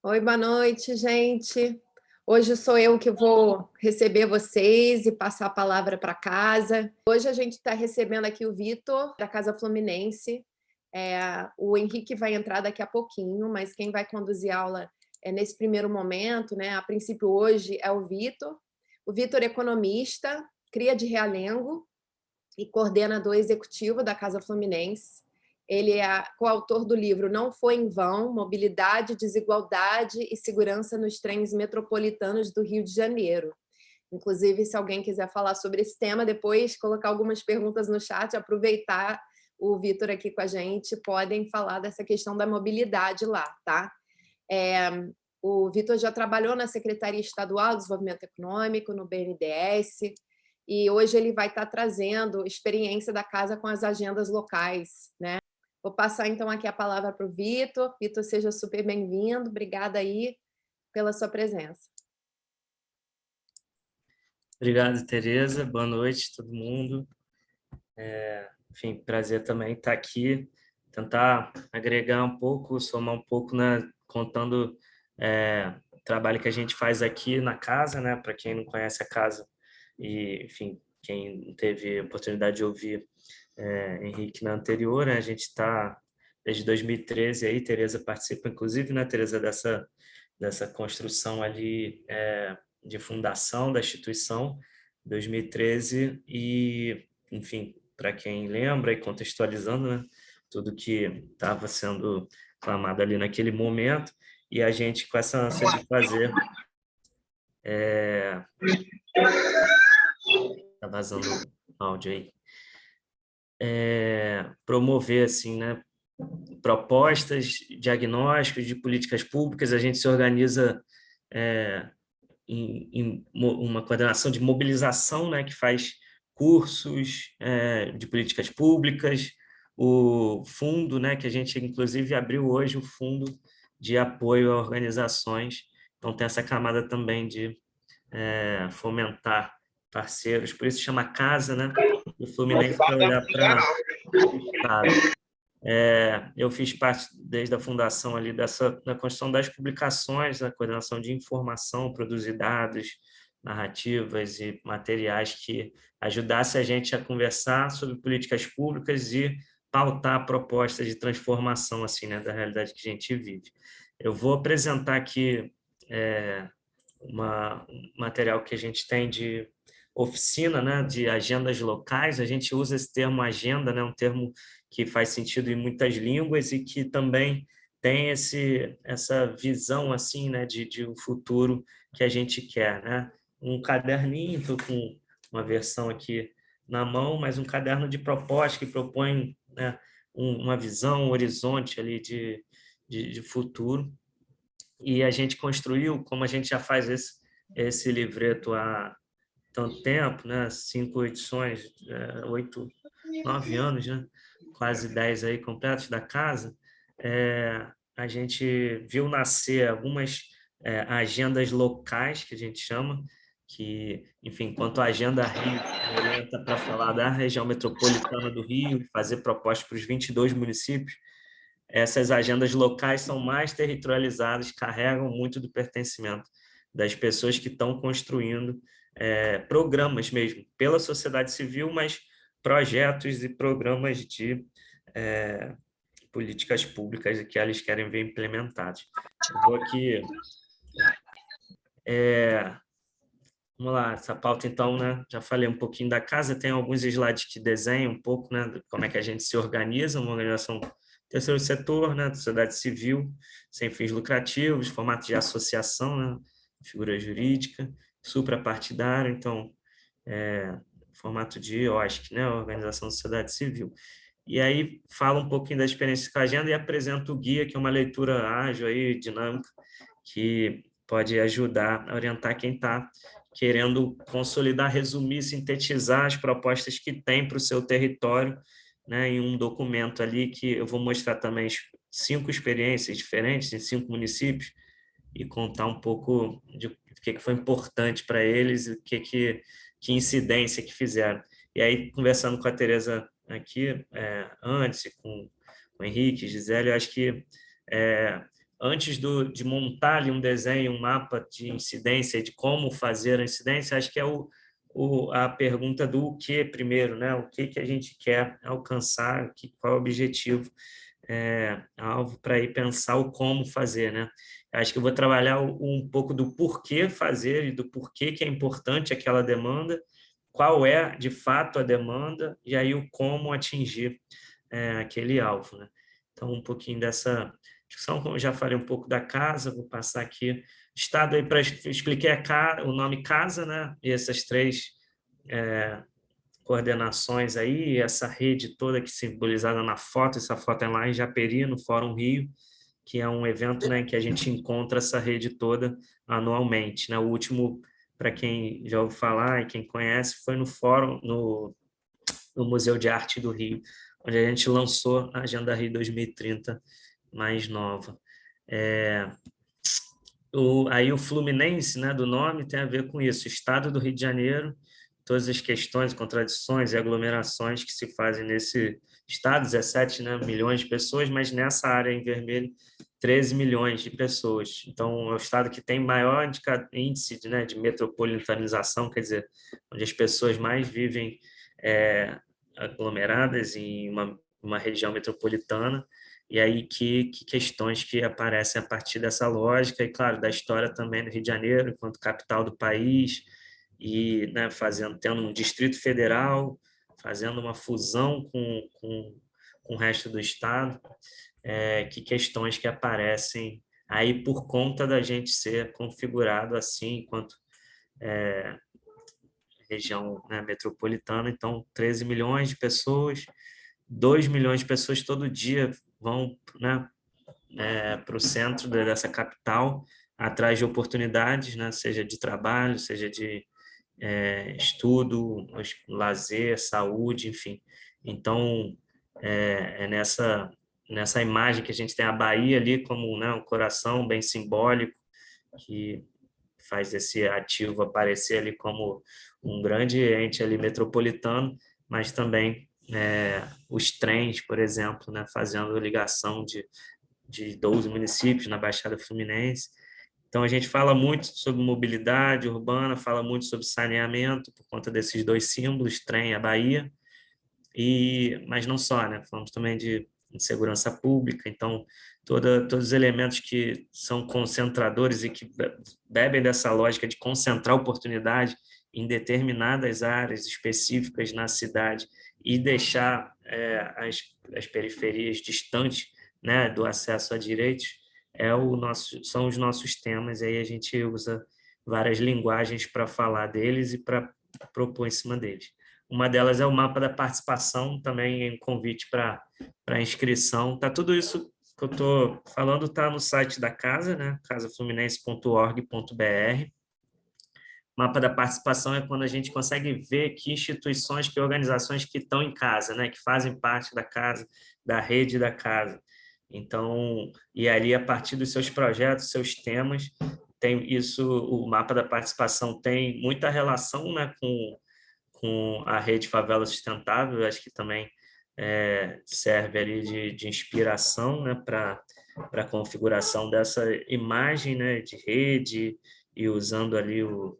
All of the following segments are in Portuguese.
Oi, boa noite, gente. Hoje sou eu que vou receber vocês e passar a palavra para casa. Hoje a gente está recebendo aqui o Vitor, da Casa Fluminense. É, o Henrique vai entrar daqui a pouquinho, mas quem vai conduzir a aula é nesse primeiro momento, né? A princípio, hoje é o Vitor. O Vitor é economista, cria de Realengo e coordenador executivo da Casa Fluminense. Ele é coautor do livro Não Foi em Vão, Mobilidade, Desigualdade e Segurança nos Trens Metropolitanos do Rio de Janeiro. Inclusive, se alguém quiser falar sobre esse tema, depois colocar algumas perguntas no chat, aproveitar o Vitor aqui com a gente, podem falar dessa questão da mobilidade lá, tá? É, o Vitor já trabalhou na Secretaria Estadual de Desenvolvimento Econômico, no BNDES, e hoje ele vai estar trazendo experiência da casa com as agendas locais, né? Vou passar então aqui a palavra para o Vitor. Vitor, seja super bem-vindo. Obrigada aí pela sua presença. Obrigado, Tereza. Boa noite, todo mundo. É, enfim, prazer também estar aqui, tentar agregar um pouco, somar um pouco, né, contando é, o trabalho que a gente faz aqui na casa, né, para quem não conhece a casa e, enfim, quem teve oportunidade de ouvir é, Henrique na anterior, né? a gente está desde 2013 aí, Tereza participa inclusive, né, Tereza, dessa, dessa construção ali é, de fundação da instituição, 2013, e, enfim, para quem lembra e contextualizando, né, tudo que estava sendo clamado ali naquele momento, e a gente com essa ânsia de fazer... É... Tá vazando áudio aí é, promover assim, né, propostas, diagnósticos de políticas públicas, a gente se organiza é, em, em, uma coordenação de mobilização né, que faz cursos é, de políticas públicas, o fundo, né, que a gente inclusive abriu hoje o fundo de apoio a organizações, então tem essa camada também de é, fomentar parceiros, por isso chama casa, né? O Fluminense para olhar para é, eu fiz parte desde a fundação ali dessa da construção das publicações, da coordenação de informação, produzir dados, narrativas e materiais que ajudasse a gente a conversar sobre políticas públicas e pautar propostas de transformação assim, né, da realidade que a gente vive. Eu vou apresentar aqui é, uma, um material que a gente tem de oficina né, de agendas locais, a gente usa esse termo agenda, né, um termo que faz sentido em muitas línguas e que também tem esse, essa visão assim, né, de, de um futuro que a gente quer. Né? Um caderninho, estou com uma versão aqui na mão, mas um caderno de propostas que propõe né, um, uma visão, um horizonte ali de, de, de futuro. E a gente construiu, como a gente já faz esse, esse livreto há tanto tempo, né? cinco edições, é, oito, nove anos, né? quase dez aí completos da casa, é, a gente viu nascer algumas é, agendas locais, que a gente chama, que, enfim, enquanto a Agenda Rio orienta para falar da região metropolitana do Rio, fazer propostas para os 22 municípios, essas agendas locais são mais territorializadas, carregam muito do pertencimento das pessoas que estão construindo é, programas mesmo, pela sociedade civil, mas projetos e programas de é, políticas públicas que eles querem ver implementados. Eu vou aqui... É, vamos lá, essa pauta então, né? Já falei um pouquinho da casa, tem alguns slides que desenham um pouco, né? Como é que a gente se organiza, uma organização terceiro setor, né? Sociedade civil, sem fins lucrativos, formato de associação, né? Figura jurídica, suprapartidário, então, é, formato de OSC, né, Organização da Sociedade Civil. E aí fala um pouquinho da experiência com a agenda e apresenta o guia, que é uma leitura ágil, dinâmica, que pode ajudar a orientar quem está querendo consolidar, resumir, sintetizar as propostas que tem para o seu território, né, em um documento ali que eu vou mostrar também cinco experiências diferentes em cinco municípios e contar um pouco de que, que foi importante para eles, o que, que, que incidência que fizeram. E aí, conversando com a Tereza aqui, é, antes, com, com o Henrique, Gisele, eu acho que é, antes do, de montar ali um desenho, um mapa de incidência, de como fazer a incidência, acho que é o, o, a pergunta do que primeiro, né? o que, que a gente quer alcançar, que, qual é o objetivo, é, alvo para ir pensar o como fazer. Né? Acho que eu vou trabalhar um pouco do porquê fazer e do porquê que é importante aquela demanda, qual é, de fato, a demanda, e aí o como atingir é, aquele alvo. Né? Então, um pouquinho dessa discussão, como eu já falei um pouco da casa, vou passar aqui estado aí para explicar o nome casa, né? E essas três é, coordenações aí, essa rede toda que simbolizada na foto, essa foto é lá em Japeri, no Fórum Rio, que é um evento né, que a gente encontra essa rede toda anualmente. Né? O último, para quem já ouviu falar e quem conhece, foi no Fórum, no, no Museu de Arte do Rio, onde a gente lançou a Agenda Rio 2030 mais nova. É, o, aí o Fluminense, né, do nome, tem a ver com isso, Estado do Rio de Janeiro, todas as questões, contradições e aglomerações que se fazem nesse estado, 17 né, milhões de pessoas, mas nessa área em vermelho, 13 milhões de pessoas. Então, é o estado que tem maior índice de, né, de metropolitanização, quer dizer, onde as pessoas mais vivem é, aglomeradas em uma, uma região metropolitana, e aí que, que, questões que aparecem a partir dessa lógica, e claro, da história também do Rio de Janeiro, enquanto capital do país, e né, fazendo, tendo um distrito federal, fazendo uma fusão com, com, com o resto do estado, é, que questões que aparecem aí por conta da gente ser configurado assim, enquanto é, região né, metropolitana, então 13 milhões de pessoas, 2 milhões de pessoas todo dia vão né, é, para o centro dessa capital, atrás de oportunidades, né, seja de trabalho, seja de é, estudo, lazer, saúde, enfim. Então, é, é, nessa, nessa imagem que a gente tem a Bahia ali como né, um coração bem simbólico, que faz esse ativo aparecer ali como um grande ente ali metropolitano, mas também é, os trens, por exemplo, né, fazendo ligação de, de 12 municípios na Baixada Fluminense. Então, a gente fala muito sobre mobilidade urbana, fala muito sobre saneamento, por conta desses dois símbolos, trem e a Bahia, e, mas não só, né? falamos também de, de segurança pública, então, toda, todos os elementos que são concentradores e que bebem dessa lógica de concentrar oportunidade em determinadas áreas específicas na cidade e deixar é, as, as periferias distantes né, do acesso a direitos é o nosso, são os nossos temas, e aí a gente usa várias linguagens para falar deles e para propor em cima deles. Uma delas é o mapa da participação, também em convite para inscrição. Tá tudo isso que eu estou falando está no site da casa, né? casafluminense.org.br. Mapa da participação é quando a gente consegue ver que instituições, que organizações que estão em casa, né, que fazem parte da casa, da rede da casa. Então, e ali a partir dos seus projetos, seus temas, tem isso, o mapa da participação tem muita relação, né, com com a rede Favela Sustentável, acho que também é, serve ali de, de inspiração, né, para a configuração dessa imagem, né, de rede e usando ali o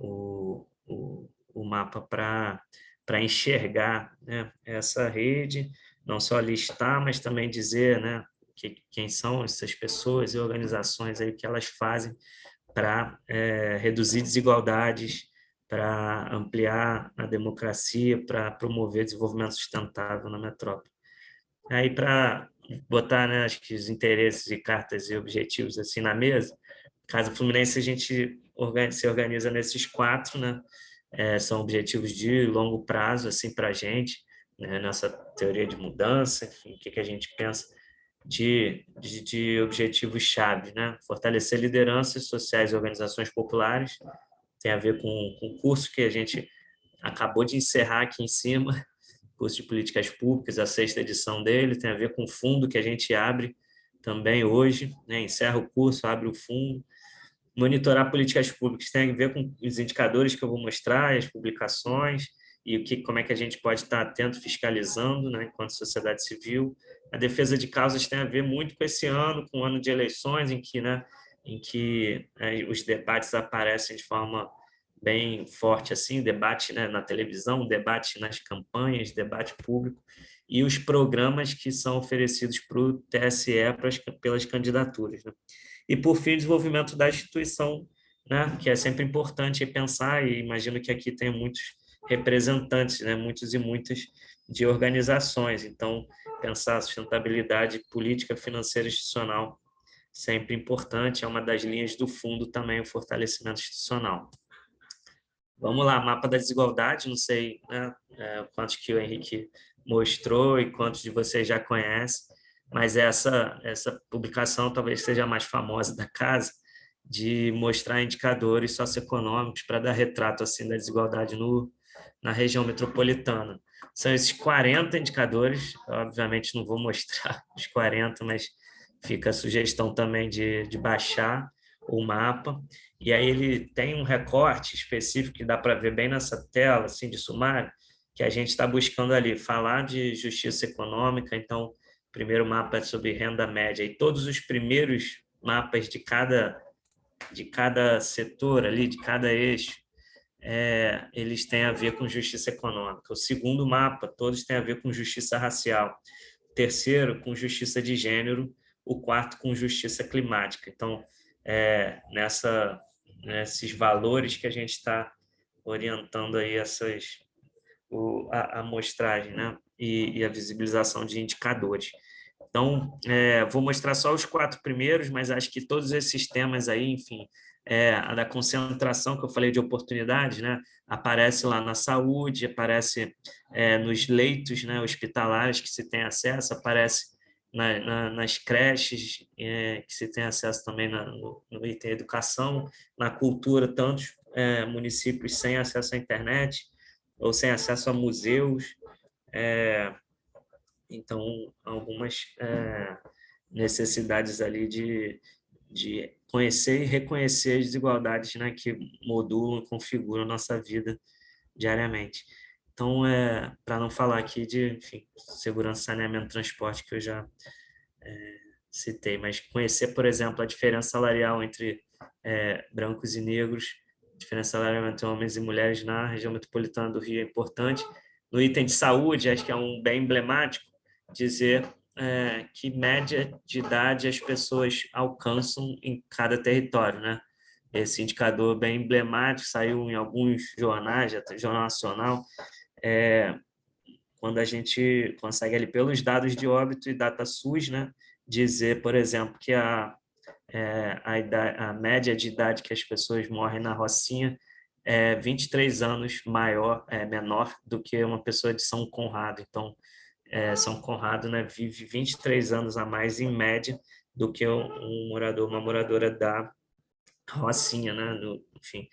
o, o, o mapa para enxergar né, essa rede, não só listar, mas também dizer né, que, quem são essas pessoas e organizações aí que elas fazem para é, reduzir desigualdades, para ampliar a democracia, para promover desenvolvimento sustentável na metrópole. Aí, para botar né, acho que os interesses e cartas e objetivos assim na mesa, Casa Fluminense a gente se organiza nesses quatro, né? É, são objetivos de longo prazo, assim, para a gente, né? nessa teoria de mudança, enfim, o que, que a gente pensa de, de, de objetivos-chave, né? Fortalecer lideranças sociais e organizações populares, tem a ver com, o curso que a gente acabou de encerrar aqui em cima, curso de políticas públicas, a sexta edição dele, tem a ver com o fundo que a gente abre também hoje, né? encerra o curso, abre o fundo, monitorar políticas públicas tem a ver com os indicadores que eu vou mostrar, as publicações, e o que, como é que a gente pode estar atento, fiscalizando, né, enquanto sociedade civil. A defesa de causas tem a ver muito com esse ano, com o ano de eleições, em que, né, em que é, os debates aparecem de forma bem forte, assim, debate né, na televisão, debate nas campanhas, debate público, e os programas que são oferecidos para o TSE pelas candidaturas. Né? E, por fim, o desenvolvimento da instituição, né, que é sempre importante pensar, e imagino que aqui tem muitos representantes, né, muitos e muitas de organizações, então pensar a sustentabilidade política, financeira institucional sempre importante, é uma das linhas do fundo também o fortalecimento institucional. Vamos lá, mapa da desigualdade, não sei né, é, quantos que o Henrique mostrou e quantos de vocês já conhecem, mas essa, essa publicação talvez seja a mais famosa da casa, de mostrar indicadores socioeconômicos para dar retrato assim da desigualdade no, na região metropolitana. São esses 40 indicadores, obviamente não vou mostrar os 40, mas fica a sugestão também de, de baixar o mapa, e aí ele tem um recorte específico que dá para ver bem nessa tela, assim, de sumário, que a gente está buscando ali, falar de justiça econômica, então, o primeiro mapa é sobre renda média, e todos os primeiros mapas de cada, de cada setor ali, de cada eixo, é, eles têm a ver com justiça econômica. O segundo mapa, todos têm a ver com justiça racial. O terceiro, com justiça de gênero. O quarto, com justiça climática. Então, é, nessa, nesses valores que a gente está orientando aí essas, o, a, a mostragem né? e, e, a visibilização de indicadores. Então, é, vou mostrar só os quatro primeiros, mas acho que todos esses temas aí, enfim, é, a da concentração que eu falei de oportunidades, né? aparece lá na saúde, aparece é, nos leitos né, hospitalares que se tem acesso, aparece na, na, nas creches é, que se tem acesso também na, no, no item educação, na cultura, tantos é, municípios sem acesso à internet, ou sem acesso a museus. É, então, algumas é, necessidades ali de, de conhecer e reconhecer as desigualdades né, que modulam e configuram a nossa vida diariamente. Então, é, para não falar aqui de enfim, segurança, saneamento, transporte, que eu já é, citei, mas conhecer, por exemplo, a diferença salarial entre é, brancos e negros, diferença salarial entre homens e mulheres na região metropolitana do Rio é importante. No item de saúde, acho que é um bem emblemático dizer é, que média de idade as pessoas alcançam em cada território, né? Esse indicador bem emblemático saiu em alguns jornais, Jornal Nacional, é, quando a gente consegue ali pelos dados de óbito e data SUS, né, dizer, por exemplo, que a, é, a, idade, a média de idade que as pessoas morrem na Rocinha é 23 anos maior, é, menor do que uma pessoa de São Conrado. Então, é, São Conrado né, vive 23 anos a mais em média do que um, morador, uma moradora da Rocinha, né, do, enfim,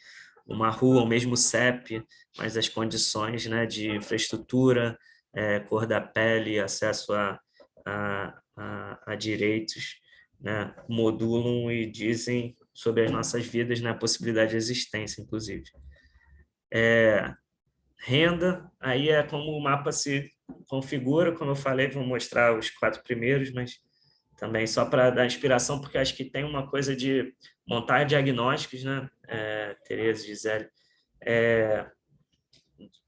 uma rua, o mesmo CEP, mas as condições né, de infraestrutura, é, cor da pele, acesso a, a, a, a direitos, né, modulam e dizem sobre as nossas vidas, né, a possibilidade de existência, inclusive. É, renda, aí é como o mapa se configura, como eu falei, vou mostrar os quatro primeiros, mas também só para dar inspiração, porque acho que tem uma coisa de montar diagnósticos, né, é, Tereza, Gisele, é,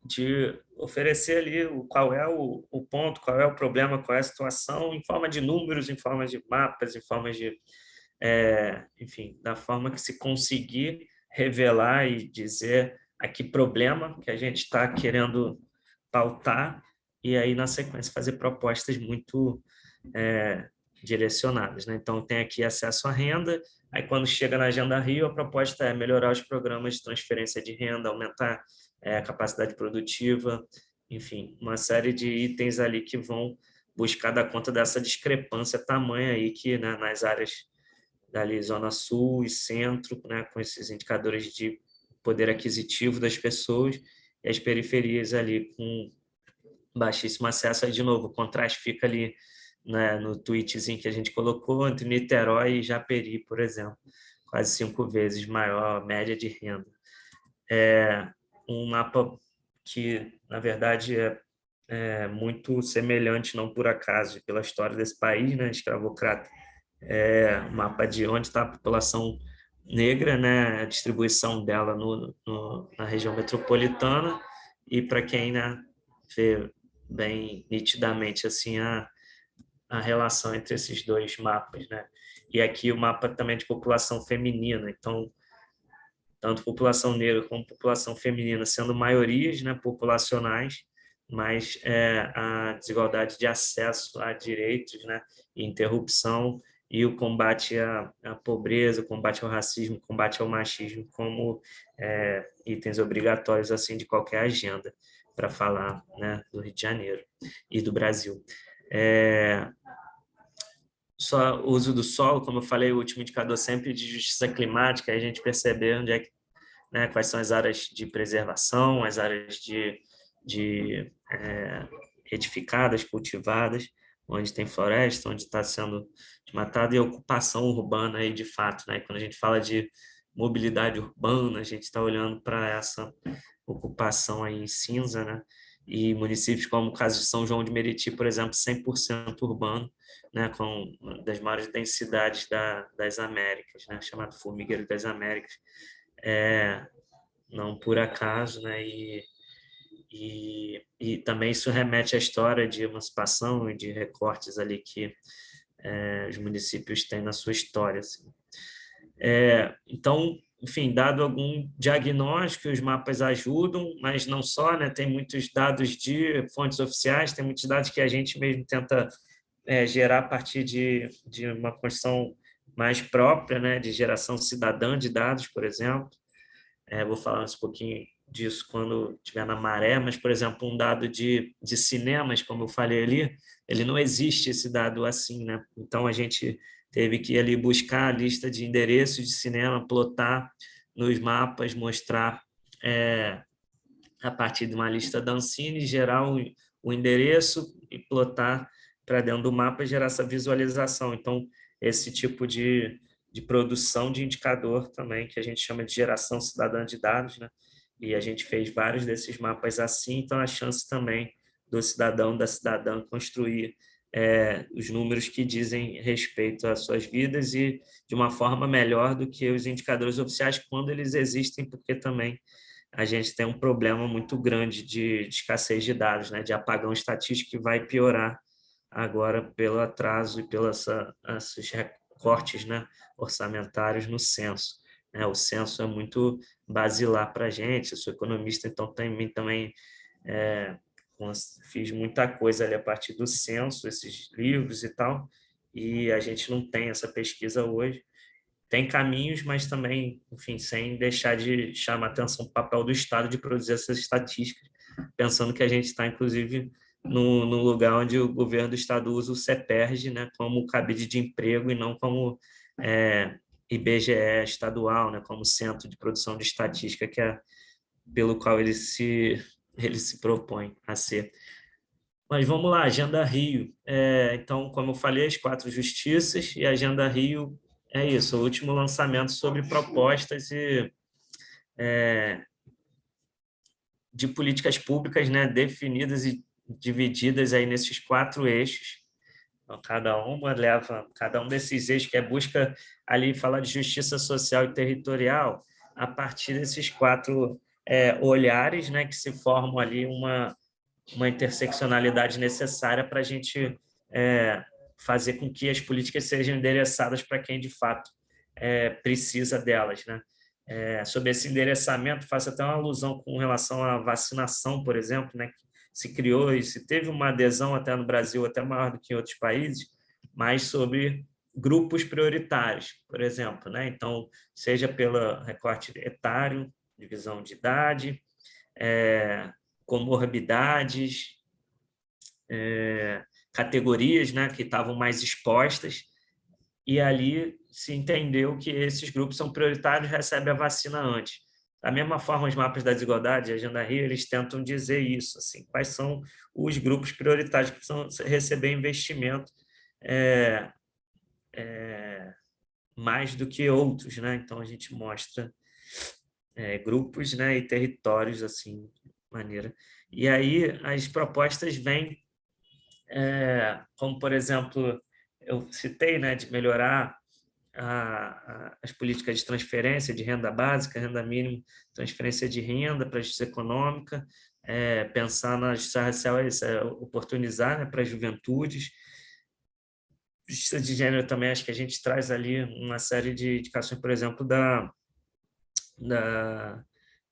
de oferecer ali o, qual é o, o, ponto, qual é o problema, qual é a situação, em forma de números, em forma de mapas, em forma de, é, enfim, da forma que se conseguir revelar e dizer a que problema que a gente está querendo pautar e aí, na sequência, fazer propostas muito é, direcionadas. Né? Então, tem aqui acesso à renda, aí quando chega na Agenda Rio, a proposta é melhorar os programas de transferência de renda, aumentar é, a capacidade produtiva, enfim, uma série de itens ali que vão buscar dar conta dessa discrepância tamanha aí que né, nas áreas dali, Zona Sul e Centro, né, com esses indicadores de poder aquisitivo das pessoas, e as periferias ali com baixíssimo acesso, aí de novo, o contraste fica ali né, no tweetzinho que a gente colocou, entre Niterói e Japeri, por exemplo, quase cinco vezes maior a média de renda. É um mapa que, na verdade, é, é, muito semelhante, não por acaso, pela história desse país, né, escravocrata. É um mapa de onde está a população negra, né, a distribuição dela no, no na região metropolitana, e para quem né, vê bem nitidamente assim a, a relação entre esses dois mapas, né? E aqui o mapa também de população feminina, então tanto população negra como população feminina sendo maiorias, né, populacionais, mas é, a desigualdade de acesso a direitos, né, interrupção e o combate à, à, pobreza, o combate ao racismo, o combate ao machismo como é, itens obrigatórios assim de qualquer agenda para falar né, do Rio de Janeiro e do Brasil. É, só o uso do solo, como eu falei, o último indicador sempre de justiça climática, a gente perceber onde é que, né, quais são as áreas de preservação, as áreas de, de é, edificadas, cultivadas, onde tem floresta, onde está sendo desmatado, e ocupação urbana aí de fato. Né? Quando a gente fala de mobilidade urbana, a gente está olhando para essa ocupação aí em cinza, né? e municípios como o caso de São João de Meriti, por exemplo, 100% urbano, né, com uma das maiores densidades da, das Américas, né, chamado Formigueiro das Américas, é, não por acaso, né, e, e, e também isso remete à história de emancipação e de recortes ali que é, os municípios têm na sua história. Assim. É, então, enfim, dado algum diagnóstico, os mapas ajudam, mas não só, né? tem muitos dados de fontes oficiais, tem muitos dados que a gente mesmo tenta é, gerar a partir de, de uma construção mais própria, né? de geração cidadã de dados, por exemplo. É, vou falar um pouquinho disso quando estiver na maré, mas, por exemplo, um dado de, de cinemas, como eu falei ali, ele não existe esse dado assim, né? Então, a gente teve que ir ali buscar a lista de endereços de cinema, plotar nos mapas, mostrar é, a partir de uma lista da Ancine, gerar o, o endereço e plotar para dentro do mapa e gerar essa visualização. Então, esse tipo de, de produção de indicador também, que a gente chama de geração cidadã de dados, né? e a gente fez vários desses mapas assim, então a chance também do cidadão, da cidadã construir é, os números que dizem respeito às suas vidas e de uma forma melhor do que os indicadores oficiais quando eles existem, porque também a gente tem um problema muito grande de, de escassez de dados, né, de apagão estatístico que vai piorar agora pelo atraso e pelos recortes né, orçamentários no censo. Né? O censo é muito basilar para a gente, eu sou economista, então também, também é, fiz muita coisa ali a partir do censo, esses livros e tal, e a gente não tem essa pesquisa hoje. Tem caminhos, mas também, enfim, sem deixar de chamar atenção para o papel do Estado de produzir essas estatísticas, pensando que a gente está, inclusive, no, no, lugar onde o governo do Estado usa o CEPERG né, como cabide de emprego e não como é, IBGE estadual, né, como centro de produção de estatística, que é pelo qual ele se ele se propõe a ser. Mas vamos lá, Agenda Rio. É, então, como eu falei, as quatro justiças e Agenda Rio é isso, o último lançamento sobre propostas e, é, de políticas públicas né, definidas e divididas aí nesses quatro eixos. Então, cada uma leva, cada um desses eixos que é busca ali falar de justiça social e territorial a partir desses quatro é, olhares né, que se formam ali uma, uma interseccionalidade necessária para a gente é, fazer com que as políticas sejam endereçadas para quem de fato é, precisa delas. Né? É, sobre esse endereçamento, faço até uma alusão com relação à vacinação, por exemplo, né, que se criou e se teve uma adesão até no Brasil, até maior do que em outros países, mas sobre grupos prioritários, por exemplo. Né? Então, seja pelo recorte etário, divisão de idade, é, comorbidades, é, categorias né, que estavam mais expostas, e ali se entendeu que esses grupos são prioritários e recebem a vacina antes. Da mesma forma, os mapas da desigualdade, a Agenda Rio, eles tentam dizer isso, assim, quais são os grupos prioritários que precisam receber investimento é, é, mais do que outros, né? Então, a gente mostra é, grupos né, e territórios assim maneira. E aí as propostas vêm, é, como por exemplo, eu citei, né, de melhorar a, a, as políticas de transferência de renda básica, renda mínima, transferência de renda para a justiça econômica, é, pensar na justiça racial isso, é oportunizar né, para as juventudes. Justiça de gênero também, acho que a gente traz ali uma série de indicações, por exemplo, da, da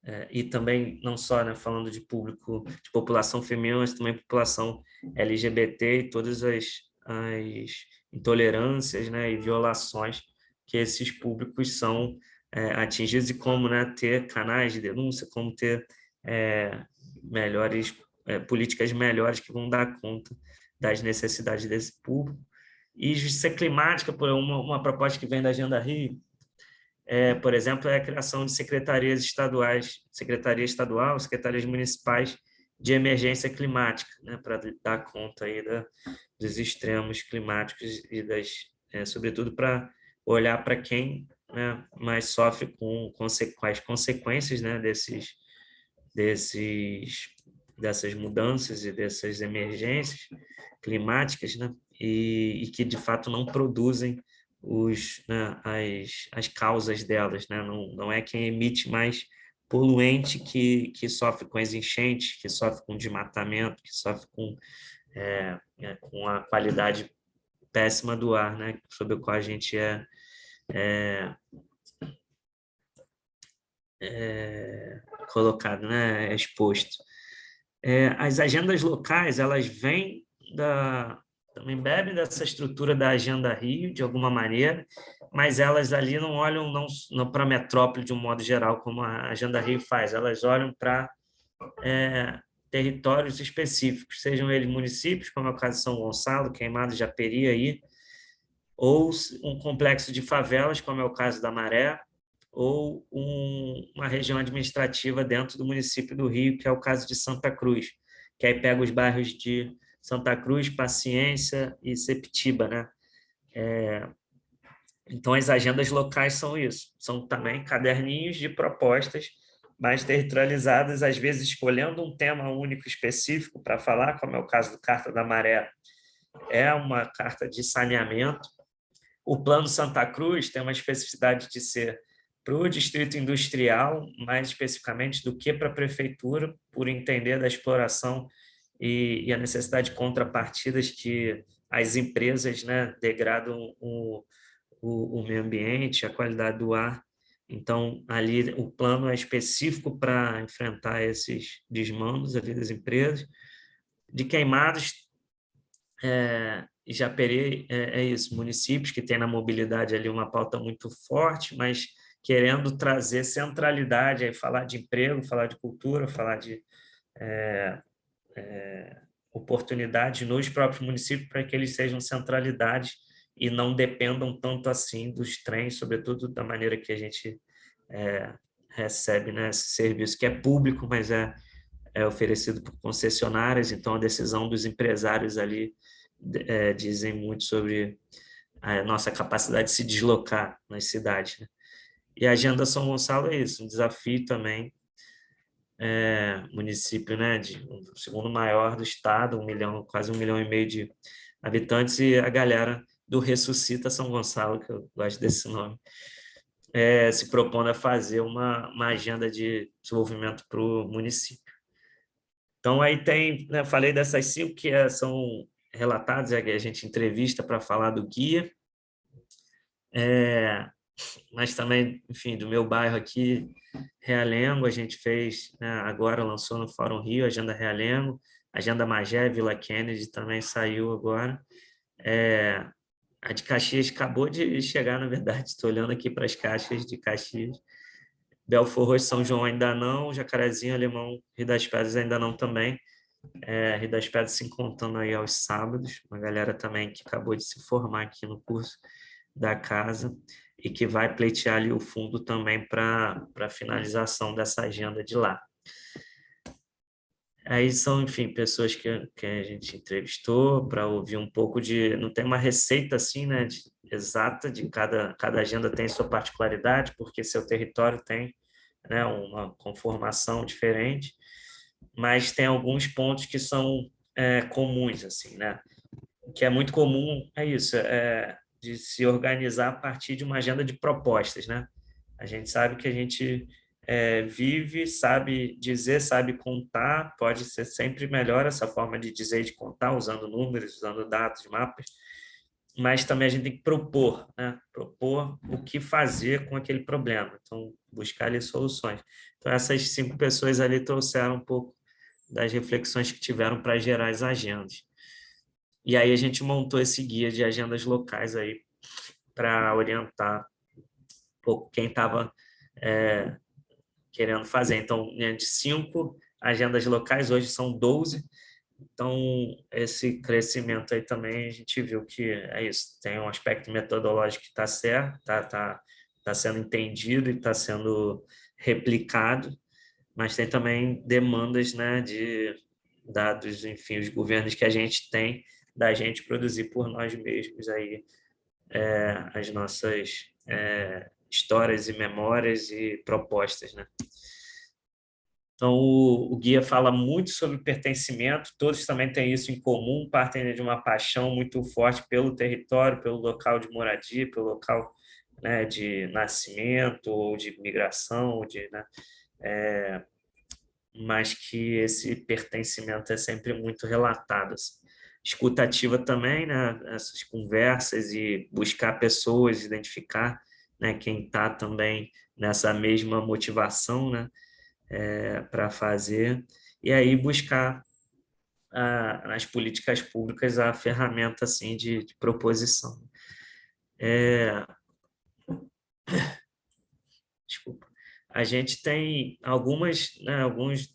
é, e também não só né, falando de público, de população feminina, mas também população LGBT e todas as, as intolerâncias né, e violações que esses públicos são é, atingidos e como né, ter canais de denúncia, como ter é, melhores é, políticas melhores que vão dar conta das necessidades desse público. E justiça climática, por uma, uma proposta que vem da Agenda Rio, é, por exemplo, é a criação de secretarias estaduais, secretaria estadual, secretarias municipais de emergência climática, né, para dar conta aí da, dos extremos climáticos e das, é, sobretudo para olhar para quem né, mais sofre com, com as consequências né, desses, desses, dessas mudanças e dessas emergências climáticas, né, e, e que de fato não produzem os, né, as, as causas delas, né? não, não é quem emite mais poluente que, que sofre com as enchentes, que sofre com desmatamento, que sofre com, é, é, com a qualidade péssima do ar, né? sobre o qual a gente é, é, é colocado, né? É exposto. É, as agendas locais, elas vêm da, também bebem dessa estrutura da Agenda Rio, de alguma maneira, mas elas ali não olham não, não para a metrópole de um modo geral, como a Agenda Rio faz, elas olham para é, territórios específicos, sejam eles municípios, como é o caso de São Gonçalo, Queimado, Japeri, aí, ou um complexo de favelas, como é o caso da Maré, ou um, uma região administrativa dentro do município do Rio, que é o caso de Santa Cruz, que aí pega os bairros de Santa Cruz, Paciência e Septiba, né? É, então, as agendas locais são isso, são também caderninhos de propostas mais territorializadas, às vezes escolhendo um tema único específico para falar, como é o caso do Carta da Maré, é uma carta de saneamento. O Plano Santa Cruz tem uma especificidade de ser para o distrito industrial, mais especificamente do que para a prefeitura, por entender da exploração e, e a necessidade de contrapartidas que as empresas né, degradam o, o, o meio ambiente, a qualidade do ar. Então, ali o plano é específico para enfrentar esses desmandos ali das empresas. De queimados, é, Japeri é, é isso, municípios que têm na mobilidade ali uma pauta muito forte, mas querendo trazer centralidade, aí falar de emprego, falar de cultura, falar de é, é, nos próprios municípios para que eles sejam centralidades e não dependam tanto assim dos trens, sobretudo da maneira que a gente é, recebe né, esse serviço, que é público, mas é, é oferecido por concessionárias, então a decisão dos empresários ali é, dizem muito sobre a nossa capacidade de se deslocar nas cidades. Né? E a Agenda São Gonçalo é isso, um desafio também é, município, né, de, o segundo maior do estado, um milhão, quase um milhão e meio de habitantes, e a galera do Ressuscita São Gonçalo, que eu gosto desse nome, é, se propondo a fazer uma, uma agenda de desenvolvimento para o município. Então, aí tem, né, falei dessas cinco que é, são relatadas, é, a gente entrevista para falar do guia, é, mas também, enfim, do meu bairro aqui, Realengo, a gente fez, né, agora lançou no Fórum Rio, Agenda Realengo, Agenda Magé, Vila Kennedy também saiu agora. É, a de Caxias acabou de chegar, na verdade, estou olhando aqui para as caixas de Caxias. Belfor Roxo, São João ainda não, Jacarezinho, Alemão, Rio das Pedras ainda não também. É, Rio das Pedras se encontrando aí aos sábados, uma galera também que acabou de se formar aqui no curso da casa e que vai pleitear ali o fundo também para a finalização dessa agenda de lá. Aí são, enfim, pessoas que, que a gente entrevistou para ouvir um pouco de... Não tem uma receita assim, né, de, exata de cada, cada agenda tem sua particularidade, porque seu território tem né, uma conformação diferente, mas tem alguns pontos que são é, comuns, assim, né? O que é muito comum é isso, é de se organizar a partir de uma agenda de propostas, né? A gente sabe que a gente é, vive, sabe dizer, sabe contar, pode ser sempre melhor essa forma de dizer e de contar, usando números, usando dados, mapas, mas também a gente tem que propor, né? propor o que fazer com aquele problema, então buscar ali soluções. Então essas cinco pessoas ali trouxeram um pouco das reflexões que tiveram para gerar as agendas. E aí a gente montou esse guia de agendas locais aí para orientar quem estava é, querendo fazer. Então, né, de cinco agendas locais, hoje são 12. Então, esse crescimento aí também, a gente viu que é isso, tem um aspecto metodológico que está certo, está tá, tá sendo entendido e está sendo replicado, mas tem também demandas né, de dados, enfim, os governos que a gente tem, da gente produzir por nós mesmos aí é, as nossas é, histórias e memórias e propostas, né? Então, o, o, guia fala muito sobre pertencimento, todos também têm isso em comum, partem de uma paixão muito forte pelo território, pelo local de moradia, pelo local né, de nascimento, ou de migração, ou de, né, é, mas que esse pertencimento é sempre muito relatado. Assim. Escutativa também, né, essas conversas e buscar pessoas, identificar né, quem está também nessa mesma motivação né, é, para fazer, e aí buscar a, nas políticas públicas a ferramenta assim, de, de proposição. É... Desculpa. A gente tem algumas, né, alguns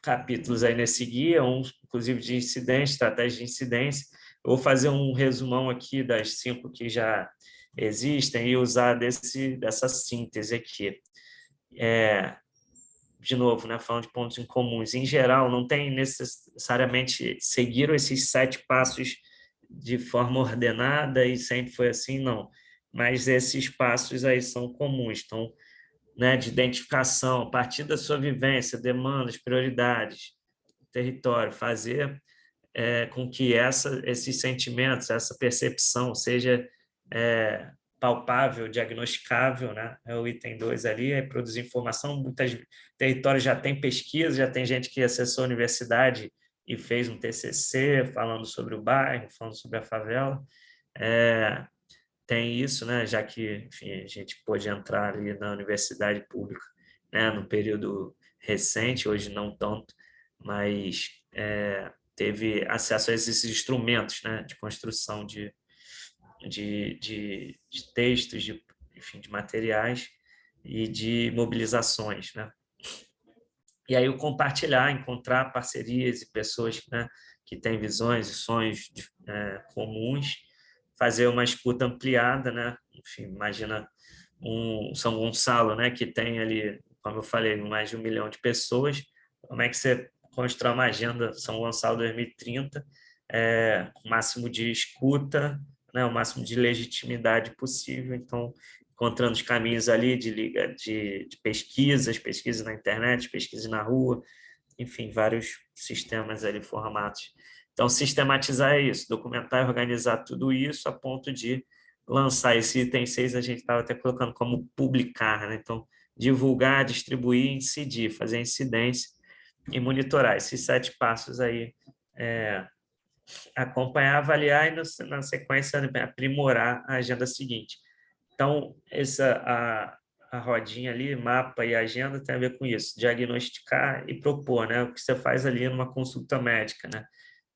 capítulos aí nesse guia, um, inclusive de incidência, estratégia de incidência. Eu vou fazer um resumão aqui das cinco que já existem e usar desse, dessa síntese aqui. É, de novo, né, falando de pontos em comuns, em geral, não tem necessariamente seguiram esses sete passos de forma ordenada e sempre foi assim, não. Mas esses passos aí são comuns, então, né, de identificação, a partir da sua vivência, demandas, prioridades, território, fazer é, com que essa, esses sentimentos, essa percepção seja é, palpável, diagnosticável, né? é o item 2 ali, é produzir informação, muitos territórios já tem pesquisa, já tem gente que acessou a universidade e fez um TCC falando sobre o bairro, falando sobre a favela, é, tem isso, né? já que enfim, a gente pôde entrar ali na universidade pública né? no período recente, hoje não tanto, mas é, teve acesso a esses instrumentos né? de construção de, de, de, de textos, de, enfim, de materiais e de mobilizações. Né? E aí o compartilhar, encontrar parcerias e pessoas né, que têm visões e sonhos é, comuns, fazer uma escuta ampliada, né? enfim, imagina um São Gonçalo, né, que tem ali, como eu falei, mais de um milhão de pessoas, como é que você constrói uma agenda São Gonçalo 2030, é, máximo de escuta, né, o máximo de legitimidade possível. Então, encontrando os caminhos ali de, de, de pesquisas, pesquisas na internet, pesquisas na rua, enfim, vários sistemas ali, formatos. Então, sistematizar isso, documentar e organizar tudo isso a ponto de lançar esse item 6, a gente estava até colocando como publicar, né? Então, divulgar, distribuir, incidir, fazer incidência e monitorar. Esses sete passos aí é, acompanhar, avaliar e, na sequência, aprimorar a agenda seguinte. Então, essa, a, a rodinha ali, mapa e agenda, tem a ver com isso, diagnosticar e propor, né? O que você faz ali numa consulta médica, né?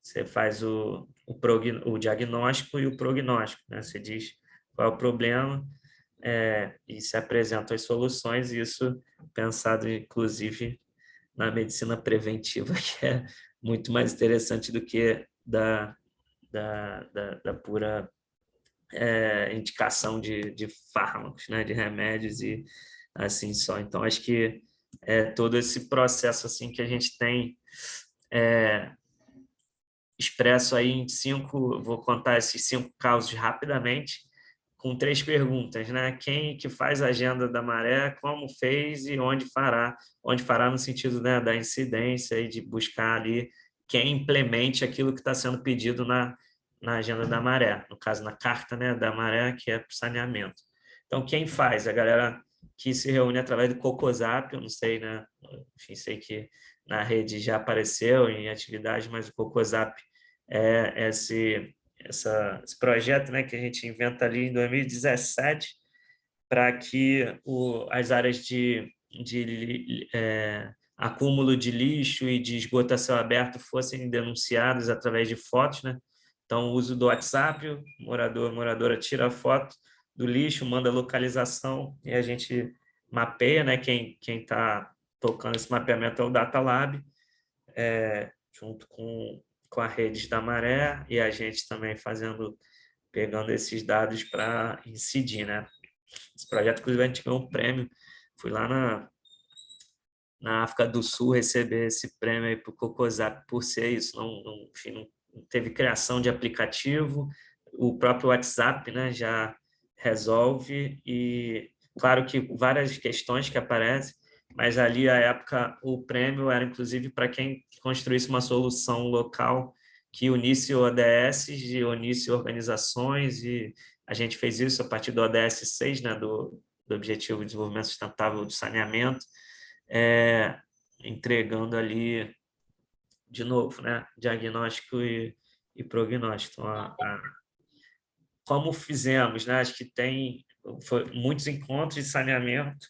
Você faz o, o, prog, o diagnóstico e o prognóstico, né? Você diz qual é o problema é, e se apresentam as soluções, isso pensado, inclusive, na medicina preventiva, que é muito mais interessante do que da, da, da, da pura é, indicação de, de fármacos, né, de remédios e assim só. Então, acho que é todo esse processo assim que a gente tem é, expresso aí em cinco, vou contar esses cinco casos rapidamente, com três perguntas, né? Quem que faz a agenda da maré, como fez e onde fará, onde fará no sentido né, da incidência e de buscar ali quem implemente aquilo que está sendo pedido na, na agenda da maré, no caso na carta né, da maré, que é saneamento. Então, quem faz? A galera que se reúne através do Cocosap, eu não sei, né? Enfim, sei que na rede já apareceu em atividade, mas o Cocosap é esse essa, esse projeto né, que a gente inventa ali em 2017 para que o, as áreas de, de é, acúmulo de lixo e de esgoto a céu aberto fossem denunciadas através de fotos. Né? Então, o uso do WhatsApp, o morador, moradora tira a foto do lixo, manda localização e a gente mapeia, né? quem está tocando esse mapeamento é o Data Lab, é, junto com com a rede da maré e a gente também fazendo, pegando esses dados para incidir, né? Esse projeto, inclusive, a gente ganhou um prêmio, fui lá na, na África do Sul receber esse prêmio aí para o Cocosap por ser isso, não, não, enfim, não teve criação de aplicativo, o próprio WhatsApp né, já resolve e claro que várias questões que aparecem, mas ali, à época, o prêmio era, inclusive, para quem construísse uma solução local que unisse ODS e unisse organizações, e a gente fez isso a partir do ODS 6, né, do, do Objetivo de Desenvolvimento Sustentável de Saneamento, é, entregando ali, de novo, né, diagnóstico e, e prognóstico. Então, a, a, como fizemos, né, acho que tem foi, muitos encontros de saneamento,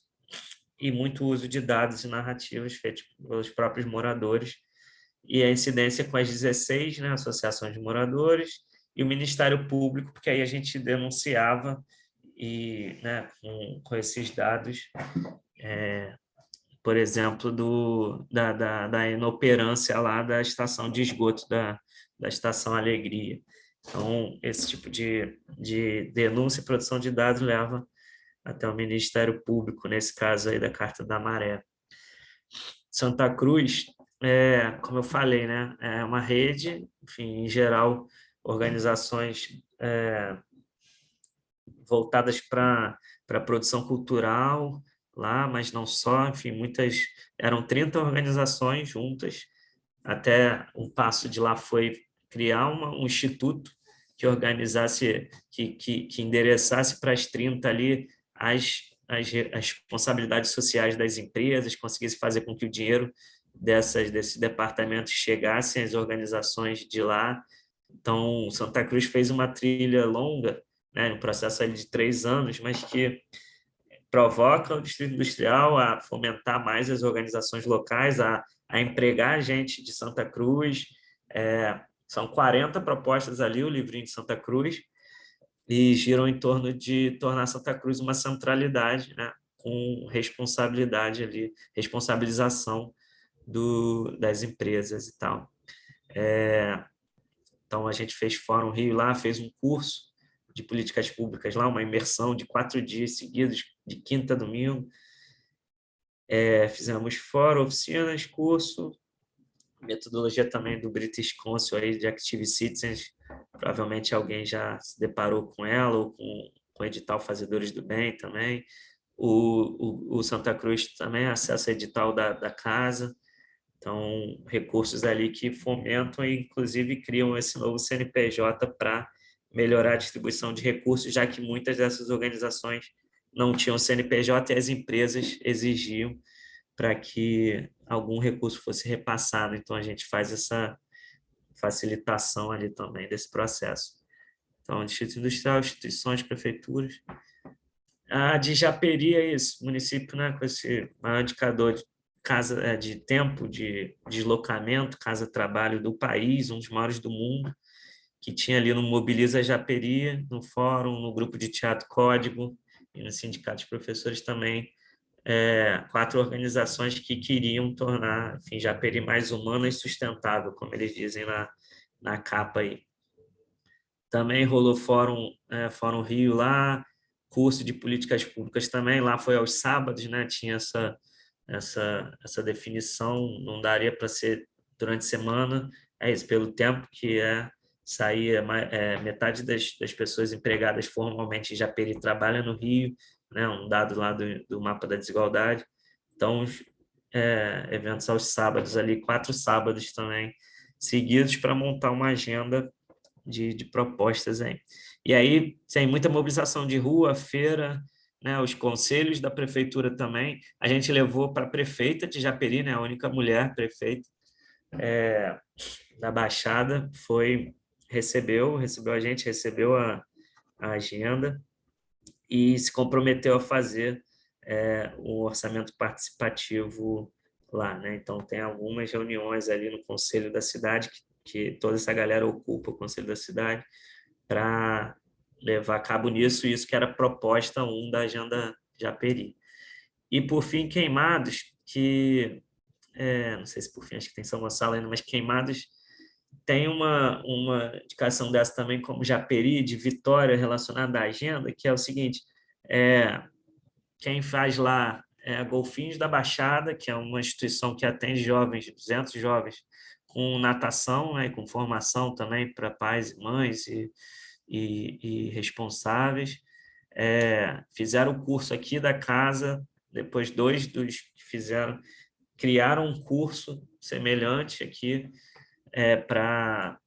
e muito uso de dados e narrativas feitos pelos próprios moradores, e a incidência com as 16 né, associações de moradores e o Ministério Público, porque aí a gente denunciava e né, com, com esses dados, é, por exemplo, do, da, da, da, inoperância lá da estação de esgoto da, da Estação Alegria. Então, esse tipo de, de denúncia e produção de dados leva até o Ministério Público, nesse caso aí da Carta da Maré. Santa Cruz, é, como eu falei, né, é uma rede, enfim, em geral, organizações é, voltadas para a produção cultural lá, mas não só, enfim, muitas, eram 30 organizações juntas, até um passo de lá foi criar uma, um instituto que organizasse, que, que, que endereçasse para as 30 ali as, as, as responsabilidades sociais das empresas, conseguisse fazer com que o dinheiro dessas, desses departamentos chegassem às organizações de lá. Então, Santa Cruz fez uma trilha longa, né, um processo de três anos, mas que provoca o Distrito Industrial a fomentar mais as organizações locais, a, a empregar gente de Santa Cruz. É, são 40 propostas ali, o livrinho de Santa Cruz, e giram em torno de tornar Santa Cruz uma centralidade, né, com responsabilidade ali, responsabilização do, das empresas e tal. É, então, a gente fez Fórum Rio lá, fez um curso de políticas públicas lá, uma imersão de quatro dias seguidos, de quinta a domingo. É, fizemos fórum, oficinas, curso, metodologia também do British Council aí de Active Citizens, provavelmente alguém já se deparou com ela, ou com, com o edital Fazedores do Bem também. O, o, o Santa Cruz também acessa edital da, da casa, então recursos ali que fomentam e inclusive criam esse novo CNPJ para melhorar a distribuição de recursos, já que muitas dessas organizações não tinham CNPJ e as empresas exigiam para que algum recurso fosse repassado. Então, a gente faz essa facilitação ali também desse processo. Então, Distrito Industrial, instituições, prefeituras. A de Japeri é isso, município né, com esse maior indicador de, casa, é, de tempo de deslocamento, casa-trabalho do país, um dos maiores do mundo, que tinha ali no Mobiliza Japeri, no fórum, no grupo de teatro Código e no sindicato de professores também, é, quatro organizações que queriam tornar enfim, Japeri mais humana e sustentável, como eles dizem na, na capa aí. Também rolou Fórum, é, Fórum Rio lá, curso de políticas públicas também, lá foi aos sábados, né? tinha essa, essa, essa definição, não daria para ser durante a semana, é isso, pelo tempo que é saía é, metade das, das, pessoas empregadas formalmente em Japeri trabalha no Rio, né, um dado lá do, do mapa da desigualdade. Então, é, eventos aos sábados ali, quatro sábados também seguidos para montar uma agenda de, de propostas aí. E aí tem muita mobilização de rua, feira, né, os conselhos da prefeitura também. A gente levou para a prefeita de Japeri, né, a única mulher prefeita é, da Baixada, foi recebeu, recebeu a gente, recebeu a, a agenda e se comprometeu a fazer é, um orçamento participativo lá. Né? Então, tem algumas reuniões ali no Conselho da Cidade, que, que toda essa galera ocupa o Conselho da Cidade, para levar a cabo nisso, isso que era proposta 1 da Agenda Japeri. E, por fim, Queimados, que, é, não sei se por fim, acho que tem São Gonçalo ainda, mas Queimados tem uma, uma indicação dessa também como Japeri, de vitória relacionada à agenda, que é o seguinte, é, quem faz lá é a Golfinhos da Baixada, que é uma instituição que atende jovens, 200 jovens, com natação, né, com formação também para pais e mães e, e, e responsáveis. É, fizeram o curso aqui da casa, depois dois dos que fizeram, criaram um curso semelhante aqui é, para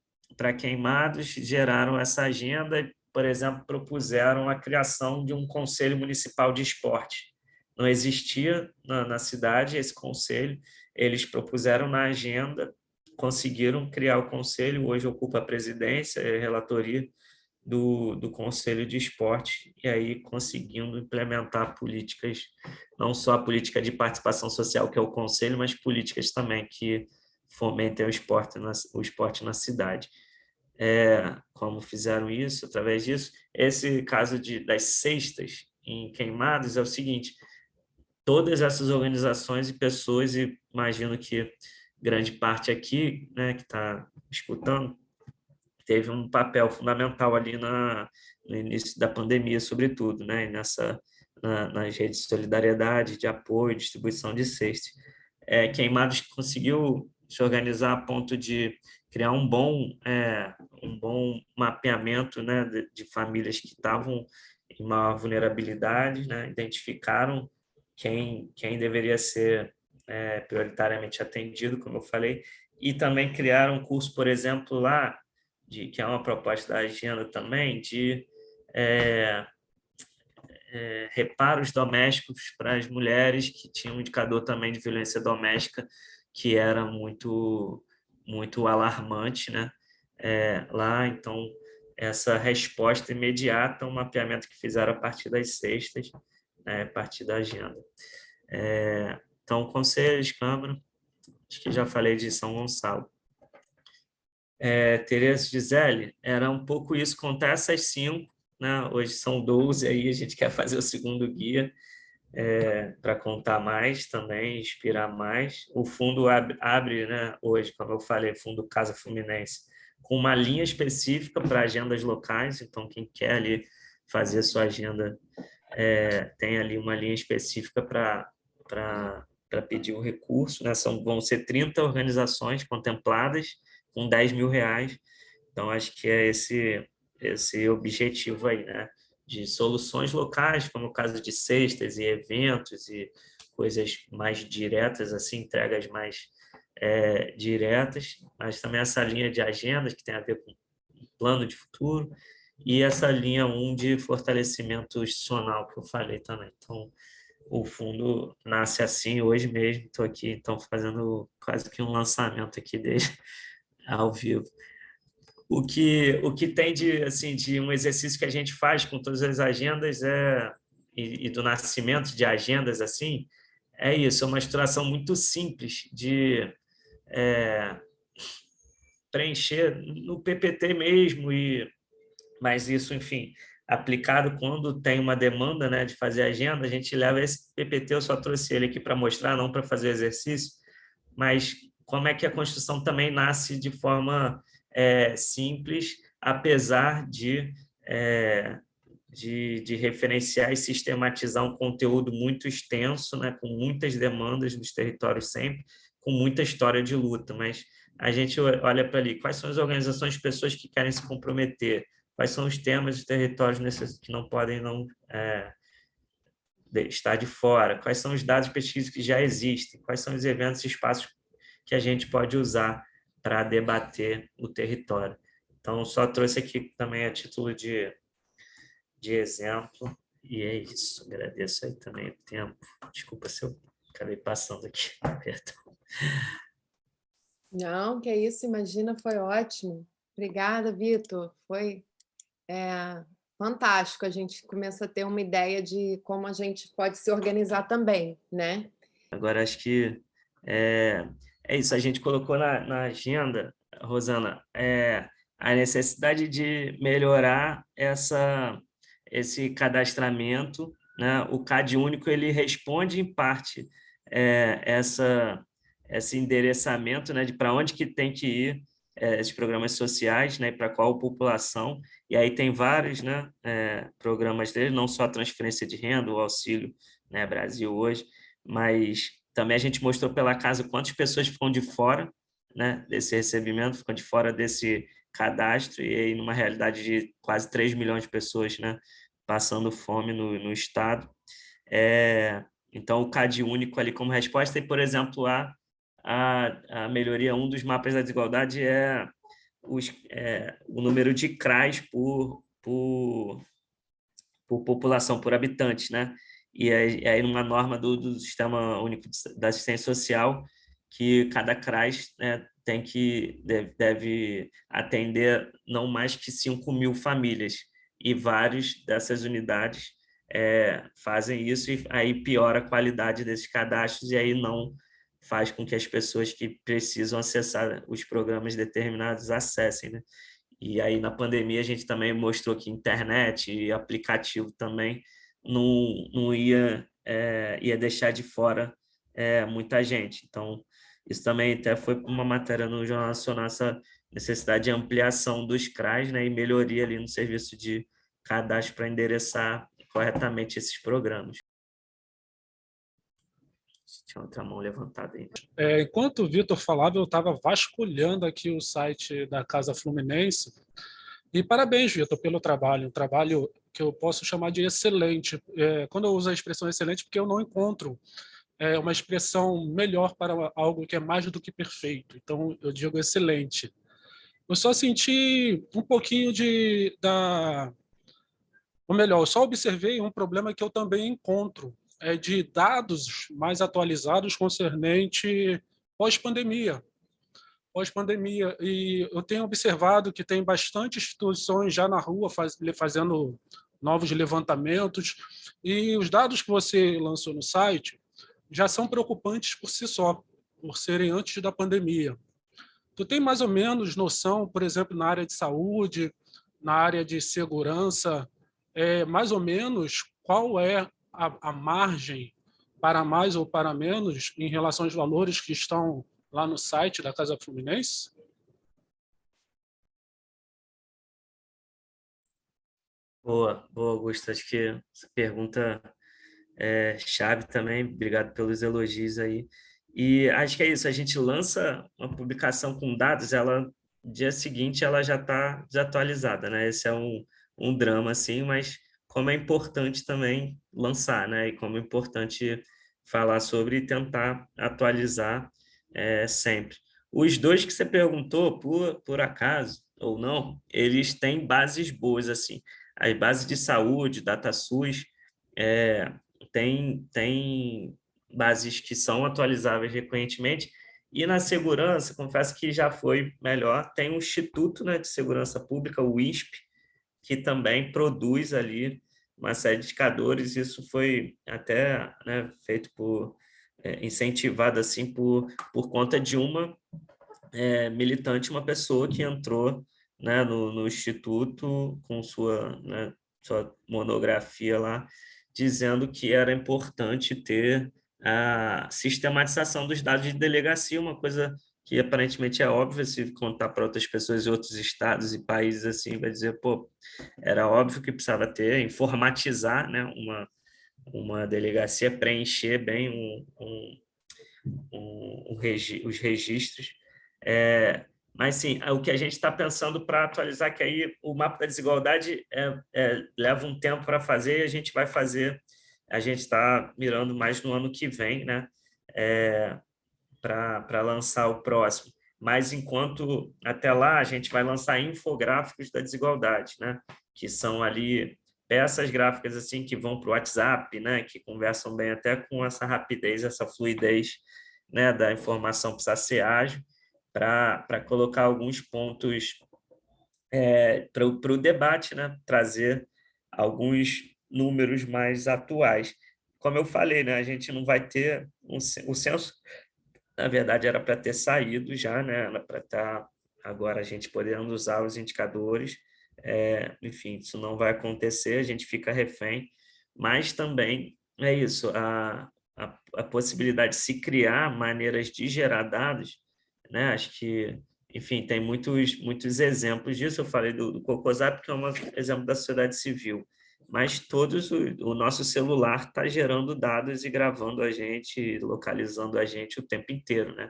queimados, geraram essa agenda por exemplo, propuseram a criação de um conselho municipal de esporte. Não existia na, na cidade esse conselho, eles propuseram na agenda, conseguiram criar o conselho, hoje ocupa a presidência e a relatoria do, do Conselho de Esporte, e aí conseguindo implementar políticas, não só a política de participação social, que é o Conselho, mas políticas também que fomentem o esporte na, o esporte na cidade é, como fizeram isso, através disso. Esse caso de, das cestas em queimados é o seguinte, todas essas organizações e pessoas, e imagino que grande parte aqui, né, que está escutando, teve um papel fundamental ali na, no início da pandemia, sobretudo, né, nessa, na, nas redes de solidariedade, de apoio, distribuição de cestas. É, Queimados conseguiu se organizar a ponto de criar um bom, é, um bom mapeamento né, de, de famílias que estavam em maior vulnerabilidade, né, identificaram quem, quem deveria ser é, prioritariamente atendido, como eu falei, e também criaram um curso, por exemplo, lá, de, que é uma proposta da agenda também, de é, é, reparos domésticos para as mulheres que tinham um indicador também de violência doméstica que era muito muito alarmante né? É, lá, então essa resposta imediata, um mapeamento que fizeram a partir das sextas, né? a partir da agenda. É, então, conselhos, Câmara, acho que já falei de São Gonçalo. É, Tereza Gisele, era um pouco isso, contar essas cinco, né? hoje são 12, aí a gente quer fazer o segundo guia, é, para contar mais também, inspirar mais. O fundo abre, abre né, hoje, como eu falei, fundo Casa Fluminense, com uma linha específica para agendas locais, então quem quer ali fazer sua agenda é, tem ali uma linha específica para pedir o recurso, né? São, vão ser 30 organizações contempladas com 10 mil reais, então acho que é esse, esse objetivo aí, né? De soluções locais, como o caso de cestas e eventos e coisas mais diretas, assim, entregas mais é, diretas, mas também essa linha de agendas que tem a ver com plano de futuro e essa linha 1 de fortalecimento institucional que eu falei também. Então, o fundo nasce assim hoje mesmo, estou aqui então fazendo quase que um lançamento aqui dele ao vivo o que o que tem de assim de um exercício que a gente faz com todas as agendas é e, e do nascimento de agendas assim é isso é uma estruturação muito simples de é, preencher no PPT mesmo e mas isso enfim aplicado quando tem uma demanda né de fazer agenda a gente leva esse PPT eu só trouxe ele aqui para mostrar não para fazer exercício mas como é que a construção também nasce de forma é, simples, apesar de, é, de, de, referenciar e sistematizar um conteúdo muito extenso, né, com muitas demandas dos territórios sempre, com muita história de luta, mas a gente olha para ali, quais são as organizações pessoas que querem se comprometer, quais são os temas de territórios que não podem não é, estar de fora, quais são os dados de pesquisa que já existem, quais são os eventos e espaços que a gente pode usar para debater o território. Então, só trouxe aqui também a título de, de exemplo, e é isso. Agradeço aí também o tempo. Desculpa se eu acabei passando aqui, perdão. Não, que é isso, imagina, foi ótimo. Obrigada, Vitor. Foi é, fantástico. A gente começa a ter uma ideia de como a gente pode se organizar também, né? Agora, acho que é, é isso. A gente colocou na, na agenda, Rosana, é, a necessidade de melhorar essa, esse cadastramento. Né? O CAD único ele responde, em parte, é, essa, esse endereçamento né, de para onde que tem que ir é, esses programas sociais, né, para qual população, e aí tem vários né, é, programas dele, não só a transferência de renda, o auxílio né, Brasil hoje, mas também a gente mostrou pela casa quantas pessoas ficam de fora né, desse recebimento, ficam de fora desse cadastro, e aí numa realidade de quase 3 milhões de pessoas né, passando fome no, no estado. É, então, o CAD único ali como resposta, e, por exemplo, a a, a melhoria, um dos mapas da desigualdade é, os, é o número de CRAs por, por, por população, por habitante, né? E aí, numa norma do, do Sistema Único da Assistência Social, que cada CRAS né, tem que deve, deve, atender não mais que 5 mil famílias, e vários dessas unidades é, fazem isso, e aí piora a qualidade desses cadastros, e aí não faz com que as pessoas que precisam acessar os programas determinados acessem, né? E aí, na pandemia, a gente também mostrou que internet e aplicativo também não, não ia, é, ia deixar de fora é, muita gente. Então, isso também até foi uma matéria no Jornal Nacional, essa necessidade de ampliação dos CRAs né, e melhoria ali no serviço de cadastro para endereçar corretamente esses programas. Tinha outra mão levantada aí. É, enquanto o Vitor falava, eu estava vasculhando aqui o site da Casa Fluminense. E parabéns, Vitor, pelo trabalho. Um trabalho que eu posso chamar de excelente. É, quando eu uso a expressão excelente, porque eu não encontro é, uma expressão melhor para algo que é mais do que perfeito. Então, eu digo excelente. Eu só senti um pouquinho de... Da, ou melhor, eu só observei um problema que eu também encontro é, de dados mais atualizados concernente pós-pandemia. Pós-pandemia. E eu tenho observado que tem bastante instituições já na rua faz, fazendo novos levantamentos, e os dados que você lançou no site já são preocupantes por si só, por serem antes da pandemia. Tu tem mais ou menos noção, por exemplo, na área de saúde, na área de segurança, é, mais ou menos qual é a, a margem para mais ou para menos em relação aos valores que estão lá no site da Casa Fluminense? Boa, boa, Augusto. Acho que essa pergunta é chave também. Obrigado pelos elogios aí. E acho que é isso, a gente lança uma publicação com dados, ela, dia seguinte, ela já está desatualizada, né? Esse é um, um drama, assim, mas como é importante também lançar, né? E como é importante falar sobre e tentar atualizar é, sempre. Os dois que você perguntou, por, por acaso ou não, eles têm bases boas, assim. As bases de saúde, DataSUS, é, tem, tem bases que são atualizáveis recorrentemente, e na segurança, confesso que já foi melhor, tem o Instituto né, de Segurança Pública, o ISP, que também produz ali uma série de indicadores, isso foi até né, feito por, é, incentivado assim por, por conta de uma é, militante, uma pessoa que entrou né, no, no Instituto com sua, né, sua monografia lá, dizendo que era importante ter a sistematização dos dados de delegacia, uma coisa que aparentemente é óbvio, se contar para outras pessoas em outros estados e países assim, vai dizer, pô, era óbvio que precisava ter, informatizar né, uma, uma delegacia, preencher bem um, um, um, um regi os registros. É, mas, sim, o que a gente está pensando para atualizar, que aí o mapa da desigualdade é, é, leva um tempo para fazer e a gente vai fazer, a gente está mirando mais no ano que vem, né? É, para lançar o próximo. Mas, enquanto até lá, a gente vai lançar infográficos da desigualdade, né? Que são ali peças gráficas assim que vão para o WhatsApp, né? Que conversam bem até com essa rapidez, essa fluidez né? da informação precisa ser ágil para colocar alguns pontos é, para o debate, né? trazer alguns números mais atuais. Como eu falei, né? a gente não vai ter... Um, o censo, na verdade, era para ter saído já, né? era para estar tá, agora a gente podendo usar os indicadores, é, enfim, isso não vai acontecer, a gente fica refém, mas também é isso, a, a, a possibilidade de se criar maneiras de gerar dados né? Acho que, enfim, tem muitos, muitos exemplos disso. Eu falei do, do Cocosap, que é um exemplo da sociedade civil, mas todos o, o nosso celular está gerando dados e gravando a gente, localizando a gente o tempo inteiro, né?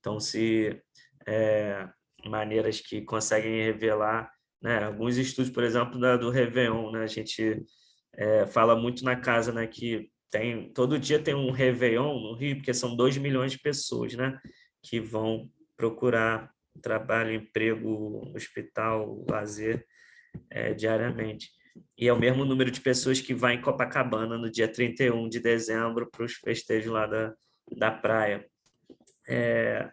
Então, se é, maneiras que conseguem revelar, né? Alguns estudos, por exemplo, da, do Réveillon, né? A gente é, fala muito na casa, né? Que tem, todo dia tem um Réveillon no Rio, porque são 2 milhões de pessoas, né? Que vão procurar trabalho, emprego, hospital, lazer é, diariamente. E é o mesmo número de pessoas que vai em Copacabana no dia 31 de dezembro para os festejos lá da, da praia. É,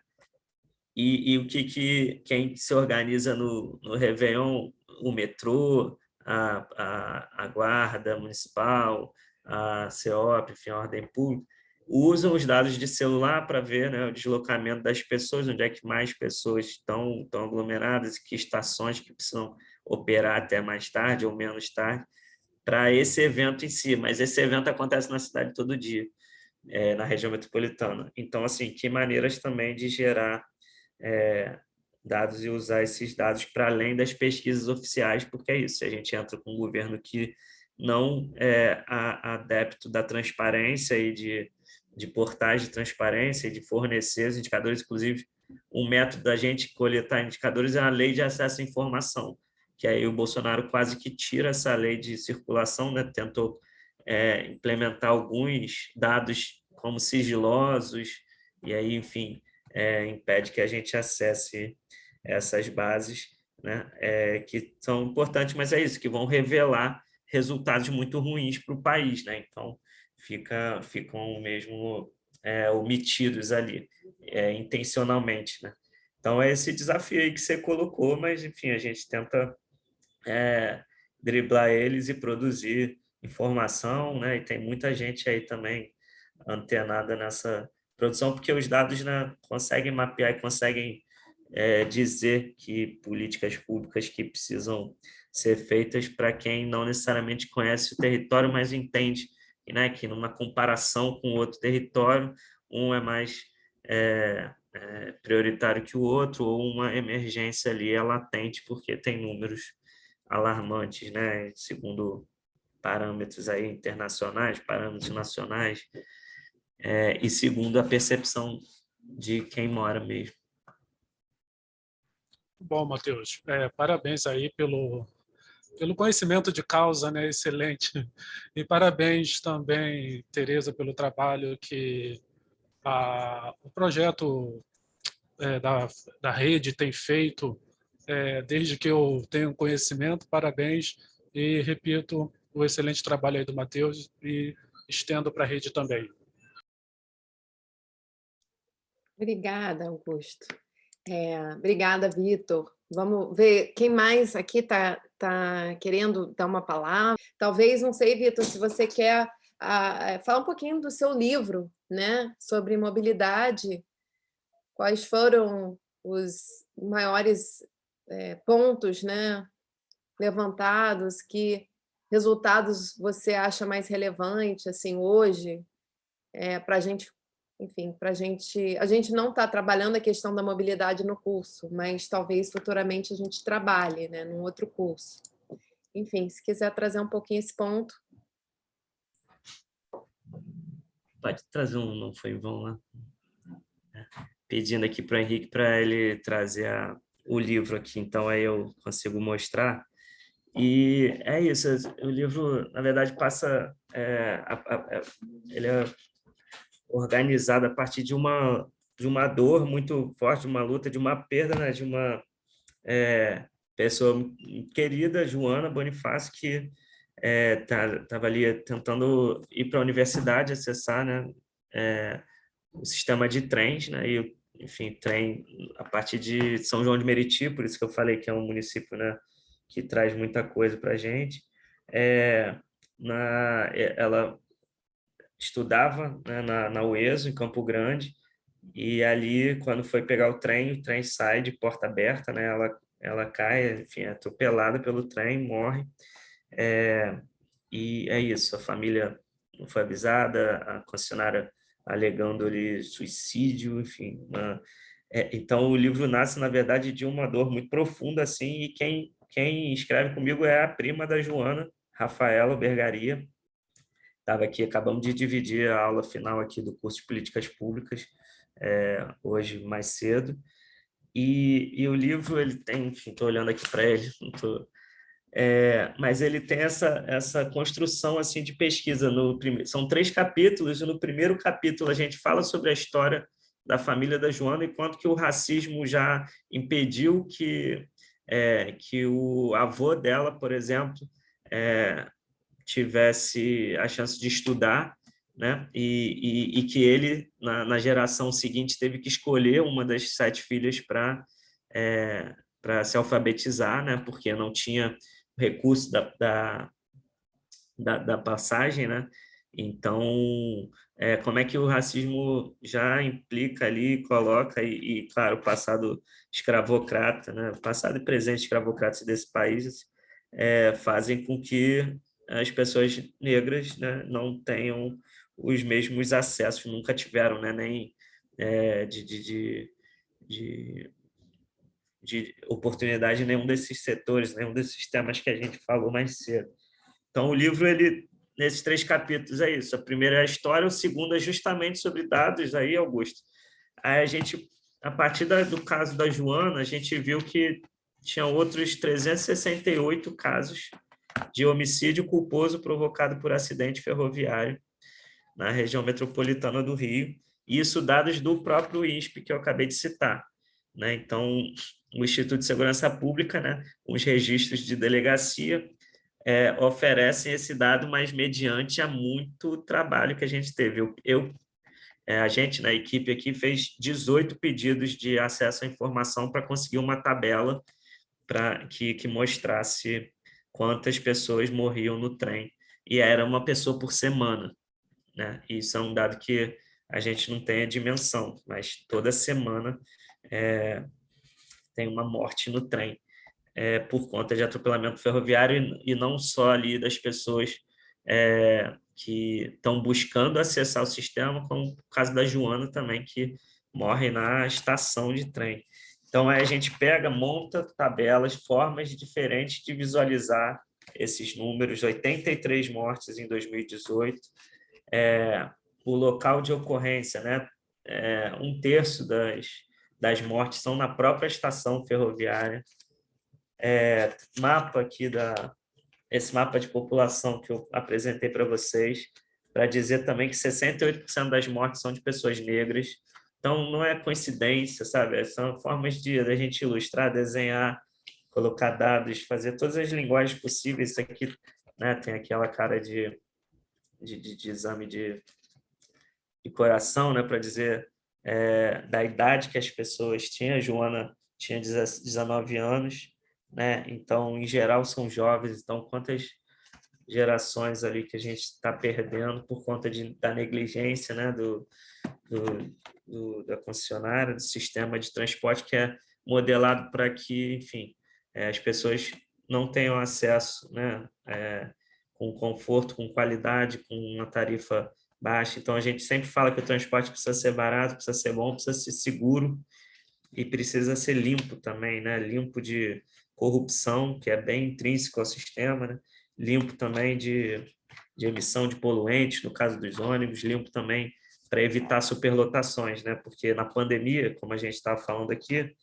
e, e, o que, que quem se organiza no, no Réveillon, o metrô, a, a, a guarda municipal, a CEOP, enfim, a ordem pública, usam os dados de celular para ver né, o deslocamento das pessoas, onde é que mais pessoas estão, estão aglomeradas, que estações que precisam operar até mais tarde ou menos tarde, para esse evento em si. Mas esse evento acontece na cidade todo dia, é, na região metropolitana. Então, assim, que maneiras também de gerar é, dados e usar esses dados para além das pesquisas oficiais, porque é isso, a gente entra com um governo que não é adepto da transparência e de de portais de transparência de fornecer os indicadores, inclusive um método da gente coletar indicadores é a lei de acesso à informação, que aí o Bolsonaro quase que tira essa lei de circulação, né? tentou é, implementar alguns dados como sigilosos, e aí, enfim, é, impede que a gente acesse essas bases, né? É, que são importantes, mas é isso, que vão revelar resultados muito ruins para o país. Né? Então, fica, ficam mesmo é, omitidos ali, é, intencionalmente. Né? Então, é esse desafio aí que você colocou, mas, enfim, a gente tenta é, driblar eles e produzir informação, né? e tem muita gente aí também antenada nessa produção, porque os dados né, conseguem mapear e conseguem é, dizer que políticas públicas que precisam ser feitas para quem não necessariamente conhece o território, mas entende né, que numa comparação com outro território, um é mais é, é, prioritário que o outro, ou uma emergência ali é latente, porque tem números alarmantes, né, segundo parâmetros aí internacionais, parâmetros nacionais, é, e segundo a percepção de quem mora mesmo. Bom, Matheus, é, parabéns aí pelo, pelo conhecimento de causa, né, excelente. E parabéns também, Tereza, pelo trabalho que a, o projeto é, da, da rede tem feito é, desde que eu tenho conhecimento. Parabéns e repito o excelente trabalho aí do Matheus e estendo para a rede também. Obrigada, Augusto. É, obrigada, Vitor. Vamos ver quem mais aqui está tá querendo dar uma palavra. Talvez, não sei, Vitor, se você quer a, falar um pouquinho do seu livro, né, sobre mobilidade. Quais foram os maiores é, pontos, né, levantados? Que resultados você acha mais relevante, assim, hoje, é, para a gente enfim, para a gente... A gente não está trabalhando a questão da mobilidade no curso, mas talvez futuramente a gente trabalhe né, num outro curso. Enfim, se quiser trazer um pouquinho esse ponto. Pode trazer um, não foi bom lá. pedindo aqui para o Henrique para ele trazer a, o livro aqui, então aí eu consigo mostrar. E é isso, o livro, na verdade, passa... É, a, a, ele é organizado a partir de uma, de uma dor muito forte, de uma luta, de uma perda, né, de uma é, pessoa querida, Joana Bonifácio, que estava é, tá, ali tentando ir para a universidade, acessar né, é, o sistema de trens, né, e, enfim, trem a partir de São João de Meriti, por isso que eu falei que é um município né, que traz muita coisa para a gente. É, na, é, ela estudava né, na, na UESO, em Campo Grande, e ali, quando foi pegar o trem, o trem sai de porta aberta, né, ela, ela cai, enfim, é atropelada pelo trem, morre, é, e é isso, a família não foi avisada, a concessionária alegando ali suicídio, enfim. Uma, é, então, o livro nasce, na verdade, de uma dor muito profunda, assim, e quem, quem escreve comigo é a prima da Joana, Rafaela Bergaria. Estava aqui, acabamos de dividir a aula final aqui do curso de Políticas Públicas, é, hoje mais cedo. E, e, o livro, ele tem, enfim, estou olhando aqui para ele, estou é, mas ele tem essa, essa construção assim de pesquisa. No primeiro, são três capítulos, e no primeiro capítulo a gente fala sobre a história da família da Joana e quanto que o racismo já impediu que, é, que o avô dela, por exemplo, é, tivesse a chance de estudar, né? e, e, e que ele, na, na, geração seguinte, teve que escolher uma das sete filhas para é, se alfabetizar, né? porque não tinha recurso da, da, da, da passagem, né? Então, é, como é que o racismo já implica ali, coloca, e, e, claro, o passado escravocrata, né? passado e presente escravocrata desse país é, fazem com que as pessoas negras né, não tenham os mesmos acessos, nunca tiveram, né, nem é, de, de, de, de de oportunidade em nenhum desses setores, nenhum desses temas que a gente falou mais cedo. Então, o livro, ele, nesses três capítulos, é isso. A primeira é a história, o segundo é justamente sobre dados, aí, Augusto. Aí a gente, a partir da, do caso da Joana, a gente viu que tinha outros 368 casos de homicídio culposo provocado por acidente ferroviário na região metropolitana do Rio, isso dados do próprio INSP, que eu acabei de citar. Né? Então, o Instituto de Segurança Pública, né, os registros de delegacia, é, oferecem esse dado, mas mediante a muito trabalho que a gente teve. Eu, eu é, a gente, na equipe aqui, fez 18 pedidos de acesso à informação para conseguir uma tabela para que, que mostrasse quantas pessoas morriam no trem. E era uma pessoa por semana. Né? Isso é um dado que a gente não tem a dimensão, mas toda semana é, tem uma morte no trem é, por conta de atropelamento ferroviário e, e não só ali das pessoas é, que estão buscando acessar o sistema, como o caso da Joana também, que morre na estação de trem. Então, a gente pega, monta tabelas, formas diferentes de visualizar esses números, 83 mortes em 2018, é, o local de ocorrência, né? É, um terço das, das mortes são na própria estação ferroviária. É, mapa aqui da esse mapa de população que eu apresentei para vocês, para dizer também que 68% das mortes são de pessoas negras. Então, não é coincidência, sabe? São formas de a gente ilustrar, desenhar, colocar dados, fazer todas as linguagens possíveis. Isso aqui né, tem aquela cara de, de, de, de exame de, de coração, né, para dizer é, da idade que as pessoas tinham. A Joana tinha 19 anos, né? Então, em geral, são jovens. Então, quantas gerações ali que a gente está perdendo por conta de, da negligência, né? Do, do, do, da concessionária, do sistema de transporte que é modelado para que, enfim, é, as pessoas não tenham acesso, né? É, com conforto, com qualidade, com uma tarifa baixa. Então, a gente sempre fala que o transporte precisa ser barato, precisa ser bom, precisa ser seguro e precisa ser limpo também, né? Limpo de corrupção, que é bem intrínseco ao sistema, né? Limpo também de, de emissão de poluentes, no caso dos ônibus, limpo também para evitar superlotações, né? porque na pandemia, como a gente estava falando aqui,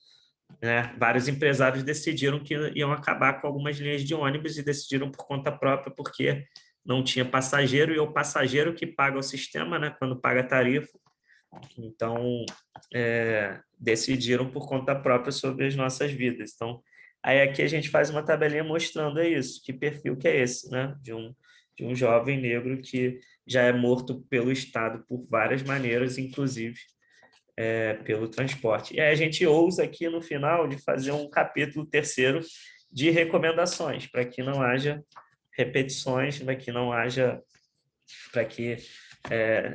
né, vários empresários decidiram que iam acabar com algumas linhas de ônibus e decidiram por conta própria, porque não tinha passageiro, e é o passageiro que paga o sistema, né, quando paga a tarifa. Então, é, decidiram por conta própria sobre as nossas vidas. Então, aí aqui a gente faz uma tabelinha mostrando é isso, que perfil que é esse, né, de um, de um jovem negro que já é morto pelo Estado por várias maneiras, inclusive é, pelo transporte. E aí a gente ousa aqui no final de fazer um capítulo terceiro de recomendações, para que não haja repetições, para que não haja, para que é,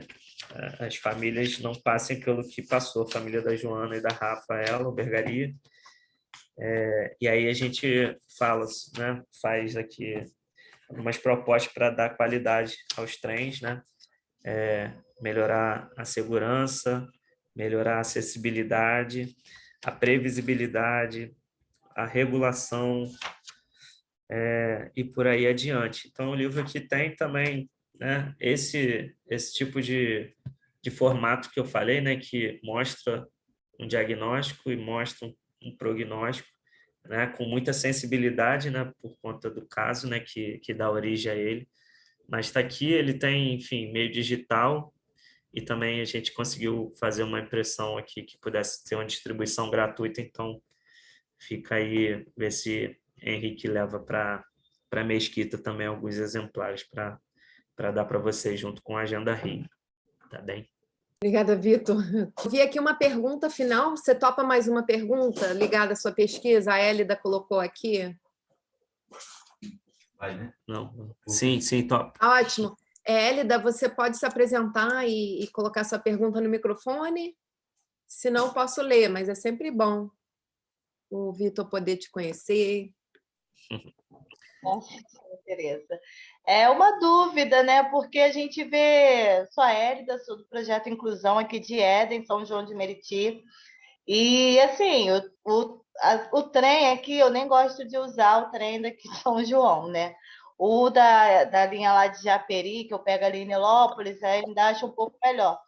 as famílias não passem pelo que passou, a família da Joana e da Rafaela, o. É, e aí a gente fala, né, faz aqui algumas propostas para dar qualidade aos trens, né? É, melhorar a segurança, melhorar a acessibilidade, a previsibilidade, a regulação é, e por aí adiante. Então, o livro aqui tem também né, esse, esse tipo de, de formato que eu falei, né, que mostra um diagnóstico e mostra um, um prognóstico, né, com muita sensibilidade, né, por conta do caso, né, que, que dá origem a ele. Mas está aqui, ele tem, enfim, meio digital, e também a gente conseguiu fazer uma impressão aqui que pudesse ter uma distribuição gratuita, então fica aí, ver se Henrique leva para a Mesquita também alguns exemplares para dar para vocês junto com a Agenda Rio, tá bem? Obrigada, Vitor. Vi aqui uma pergunta final. Você topa mais uma pergunta ligada à sua pesquisa? A Hélida colocou aqui. Vai, né? Não. Sim, sim, top. Ótimo. Hélida, você pode se apresentar e, e colocar sua pergunta no microfone? Se não, posso ler, mas é sempre bom o Vitor poder te conhecer. Tereza. É uma dúvida, né? Porque a gente vê só a Hélida, sou do projeto Inclusão aqui de Éden, São João de Meriti. E, assim, o, o, a, o trem aqui, eu nem gosto de usar o trem daqui de São João, né? O da, da linha lá de Japeri, que eu pego ali em Nilópolis, ainda acho um pouco melhor.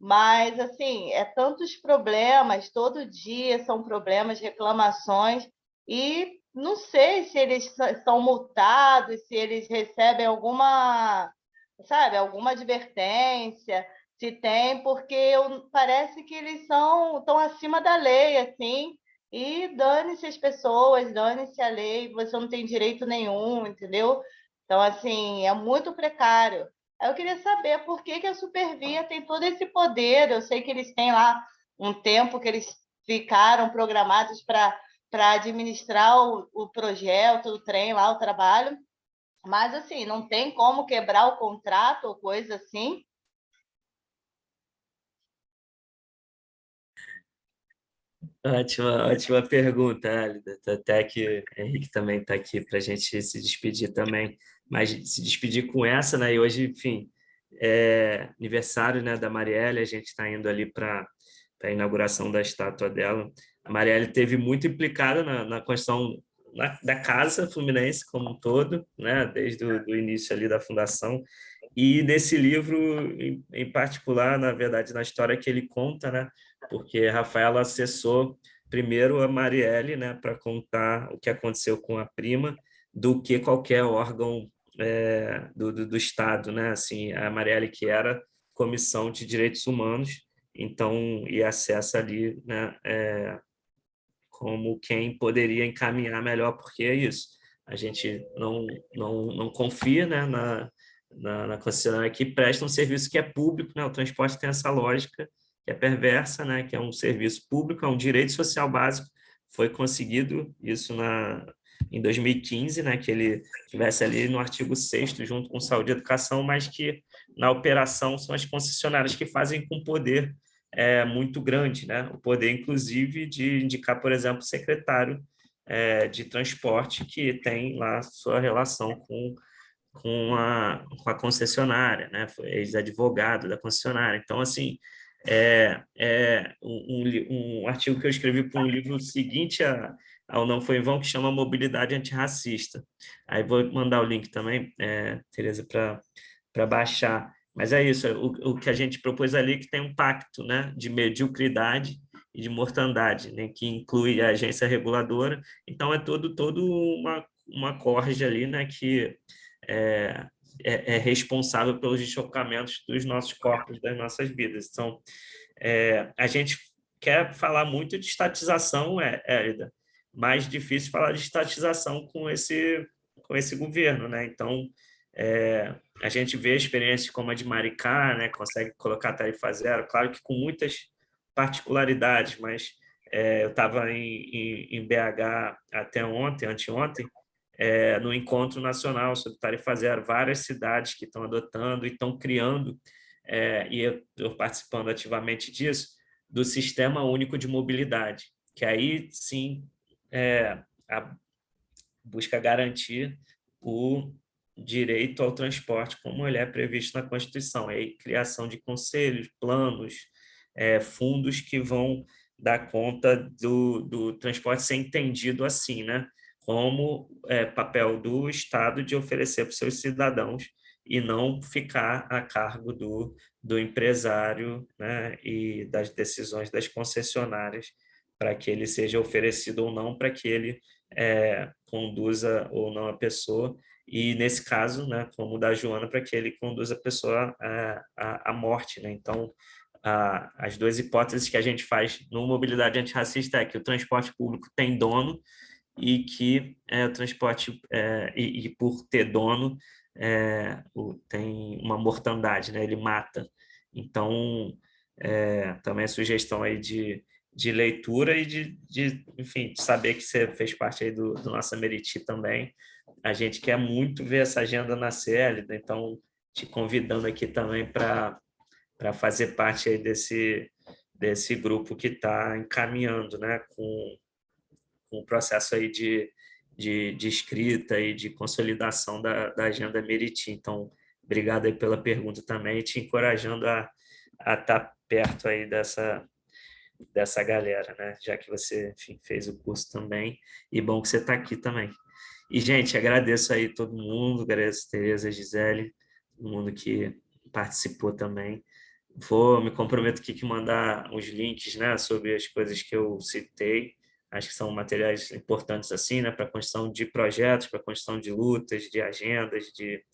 Mas, assim, é tantos problemas, todo dia são problemas, reclamações, e não sei se eles são multados, se eles recebem alguma, sabe, alguma advertência, se tem, porque eu, parece que eles são estão acima da lei, assim, e dane-se as pessoas, dane-se a lei, você não tem direito nenhum, entendeu? Então, assim, é muito precário. Eu queria saber por que, que a Supervia tem todo esse poder. Eu sei que eles têm lá um tempo que eles ficaram programados para para administrar o, o projeto, o trem lá, o trabalho. Mas, assim, não tem como quebrar o contrato ou coisa assim. Ótima, ótima pergunta, Alida. Até que o Henrique também está aqui para a gente se despedir também. Mas se despedir com essa, né? E hoje, enfim, é aniversário né, da Marielle, a gente está indo ali para a inauguração da estátua dela a Marielle teve muito implicada na, na questão na, da casa fluminense como um todo, né, desde o início ali da fundação, e nesse livro, em, em, particular, na verdade, na história que ele conta, né, porque Rafaela acessou primeiro a Marielle, né, para contar o que aconteceu com a prima, do que qualquer órgão é, do, do, do, Estado, né, assim, a Marielle que era Comissão de Direitos Humanos, então, e acessa ali, né, é, como quem poderia encaminhar melhor, porque é isso, a gente não, não, não confia né, na, na, na concessionária que presta um serviço que é público, né? o transporte tem essa lógica que é perversa, né? que é um serviço público, é um direito social básico, foi conseguido isso na, em 2015, né, que ele tivesse ali no artigo 6 junto com saúde e educação, mas que na operação são as concessionárias que fazem com poder é muito grande, né? O poder, inclusive, de indicar, por exemplo, o secretário é, de transporte que tem lá sua relação com, com, a, com a concessionária, né? Ex-advogado da concessionária. Então, assim, é, é um, um, artigo que eu escrevi para um livro seguinte a, ao Não Foi em Vão, que chama Mobilidade Antirracista. Aí vou mandar o link também, é, Tereza, para baixar mas é isso, o, o que a gente propôs ali que tem um pacto né, de mediocridade e de mortandade, né, que inclui a agência reguladora. Então, é todo, todo uma, uma corja ali né, que é, é, é responsável pelos deslocamentos dos nossos corpos, das nossas vidas. Então, é, a gente quer falar muito de estatização, é, Érida, mais difícil falar de estatização com esse, com esse governo. Né? Então, é, a gente vê experiências como a de Maricá, né? consegue colocar tarifa zero, claro que com muitas particularidades, mas é, eu estava em, em, em, BH até ontem, anteontem, é, no Encontro Nacional sobre Tarifa Zero, várias cidades que estão adotando e estão criando, é, e eu estou participando ativamente disso, do Sistema Único de Mobilidade, que aí sim é, busca garantir o direito ao transporte como ele é previsto na Constituição, é a criação de conselhos, planos, é, fundos que vão dar conta do, do transporte ser entendido assim, né? como é, papel do Estado de oferecer para os seus cidadãos e não ficar a cargo do, do empresário né, e das decisões das concessionárias para que ele seja oferecido ou não, para que ele é, conduza ou não a pessoa, e nesse caso, né, como o da Joana, para que ele conduza a pessoa à, à, à morte. Né? Então, a, as duas hipóteses que a gente faz no Mobilidade Antirracista é que o transporte público tem dono e que é, o transporte, é, e, e, por ter dono, é, o, tem uma mortandade, né? ele mata. Então, é, também a sugestão aí de, de leitura e de, de, enfim, de saber que você fez parte aí do, do nosso Meriti também. A gente quer muito ver essa agenda nascer, então te convidando aqui também para fazer parte aí desse, desse grupo que está encaminhando né, com, com o processo aí de, de, de escrita e de consolidação da, da agenda Meriti. Então, obrigado aí pela pergunta também, te encorajando a estar tá perto aí dessa, dessa galera, né? Já que você enfim, fez o curso também, e bom que você está aqui também. E, gente, agradeço aí todo mundo, agradeço a Tereza, a Gisele, todo mundo que participou também. Vou, me comprometo aqui que mandar os links né, sobre as coisas que eu citei, acho que são materiais importantes assim, né, para a construção de projetos, para a construção de lutas, de agendas, de,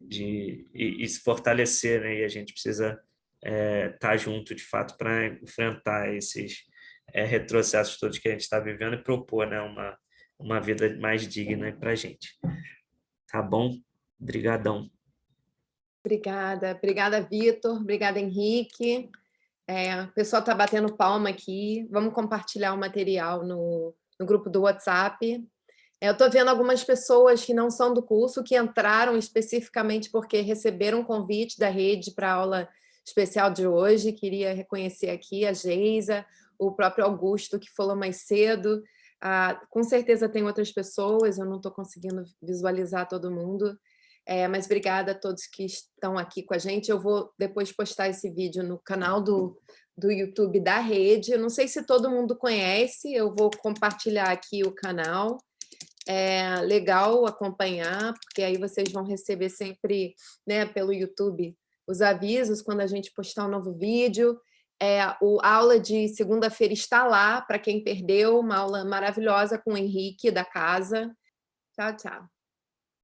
de e, e se fortalecer, né, e a gente precisa estar é, tá junto, de fato, para enfrentar esses é, retrocessos todos que a gente está vivendo e propor né, uma, uma vida mais digna para a gente. Tá bom? Obrigadão. Obrigada. Obrigada, Vitor. Obrigada, Henrique. É, o pessoal está batendo palma aqui. Vamos compartilhar o material no, no grupo do WhatsApp. É, eu estou vendo algumas pessoas que não são do curso, que entraram especificamente porque receberam um convite da rede para a aula especial de hoje. Queria reconhecer aqui a Geisa, o próprio Augusto, que falou mais cedo. Ah, com certeza tem outras pessoas, eu não estou conseguindo visualizar todo mundo. É, mas obrigada a todos que estão aqui com a gente. Eu vou depois postar esse vídeo no canal do, do YouTube da rede. Eu não sei se todo mundo conhece, eu vou compartilhar aqui o canal. É legal acompanhar, porque aí vocês vão receber sempre né, pelo YouTube os avisos quando a gente postar um novo vídeo. É, o, a aula de segunda-feira está lá, para quem perdeu, uma aula maravilhosa com o Henrique da casa. Tchau, tchau.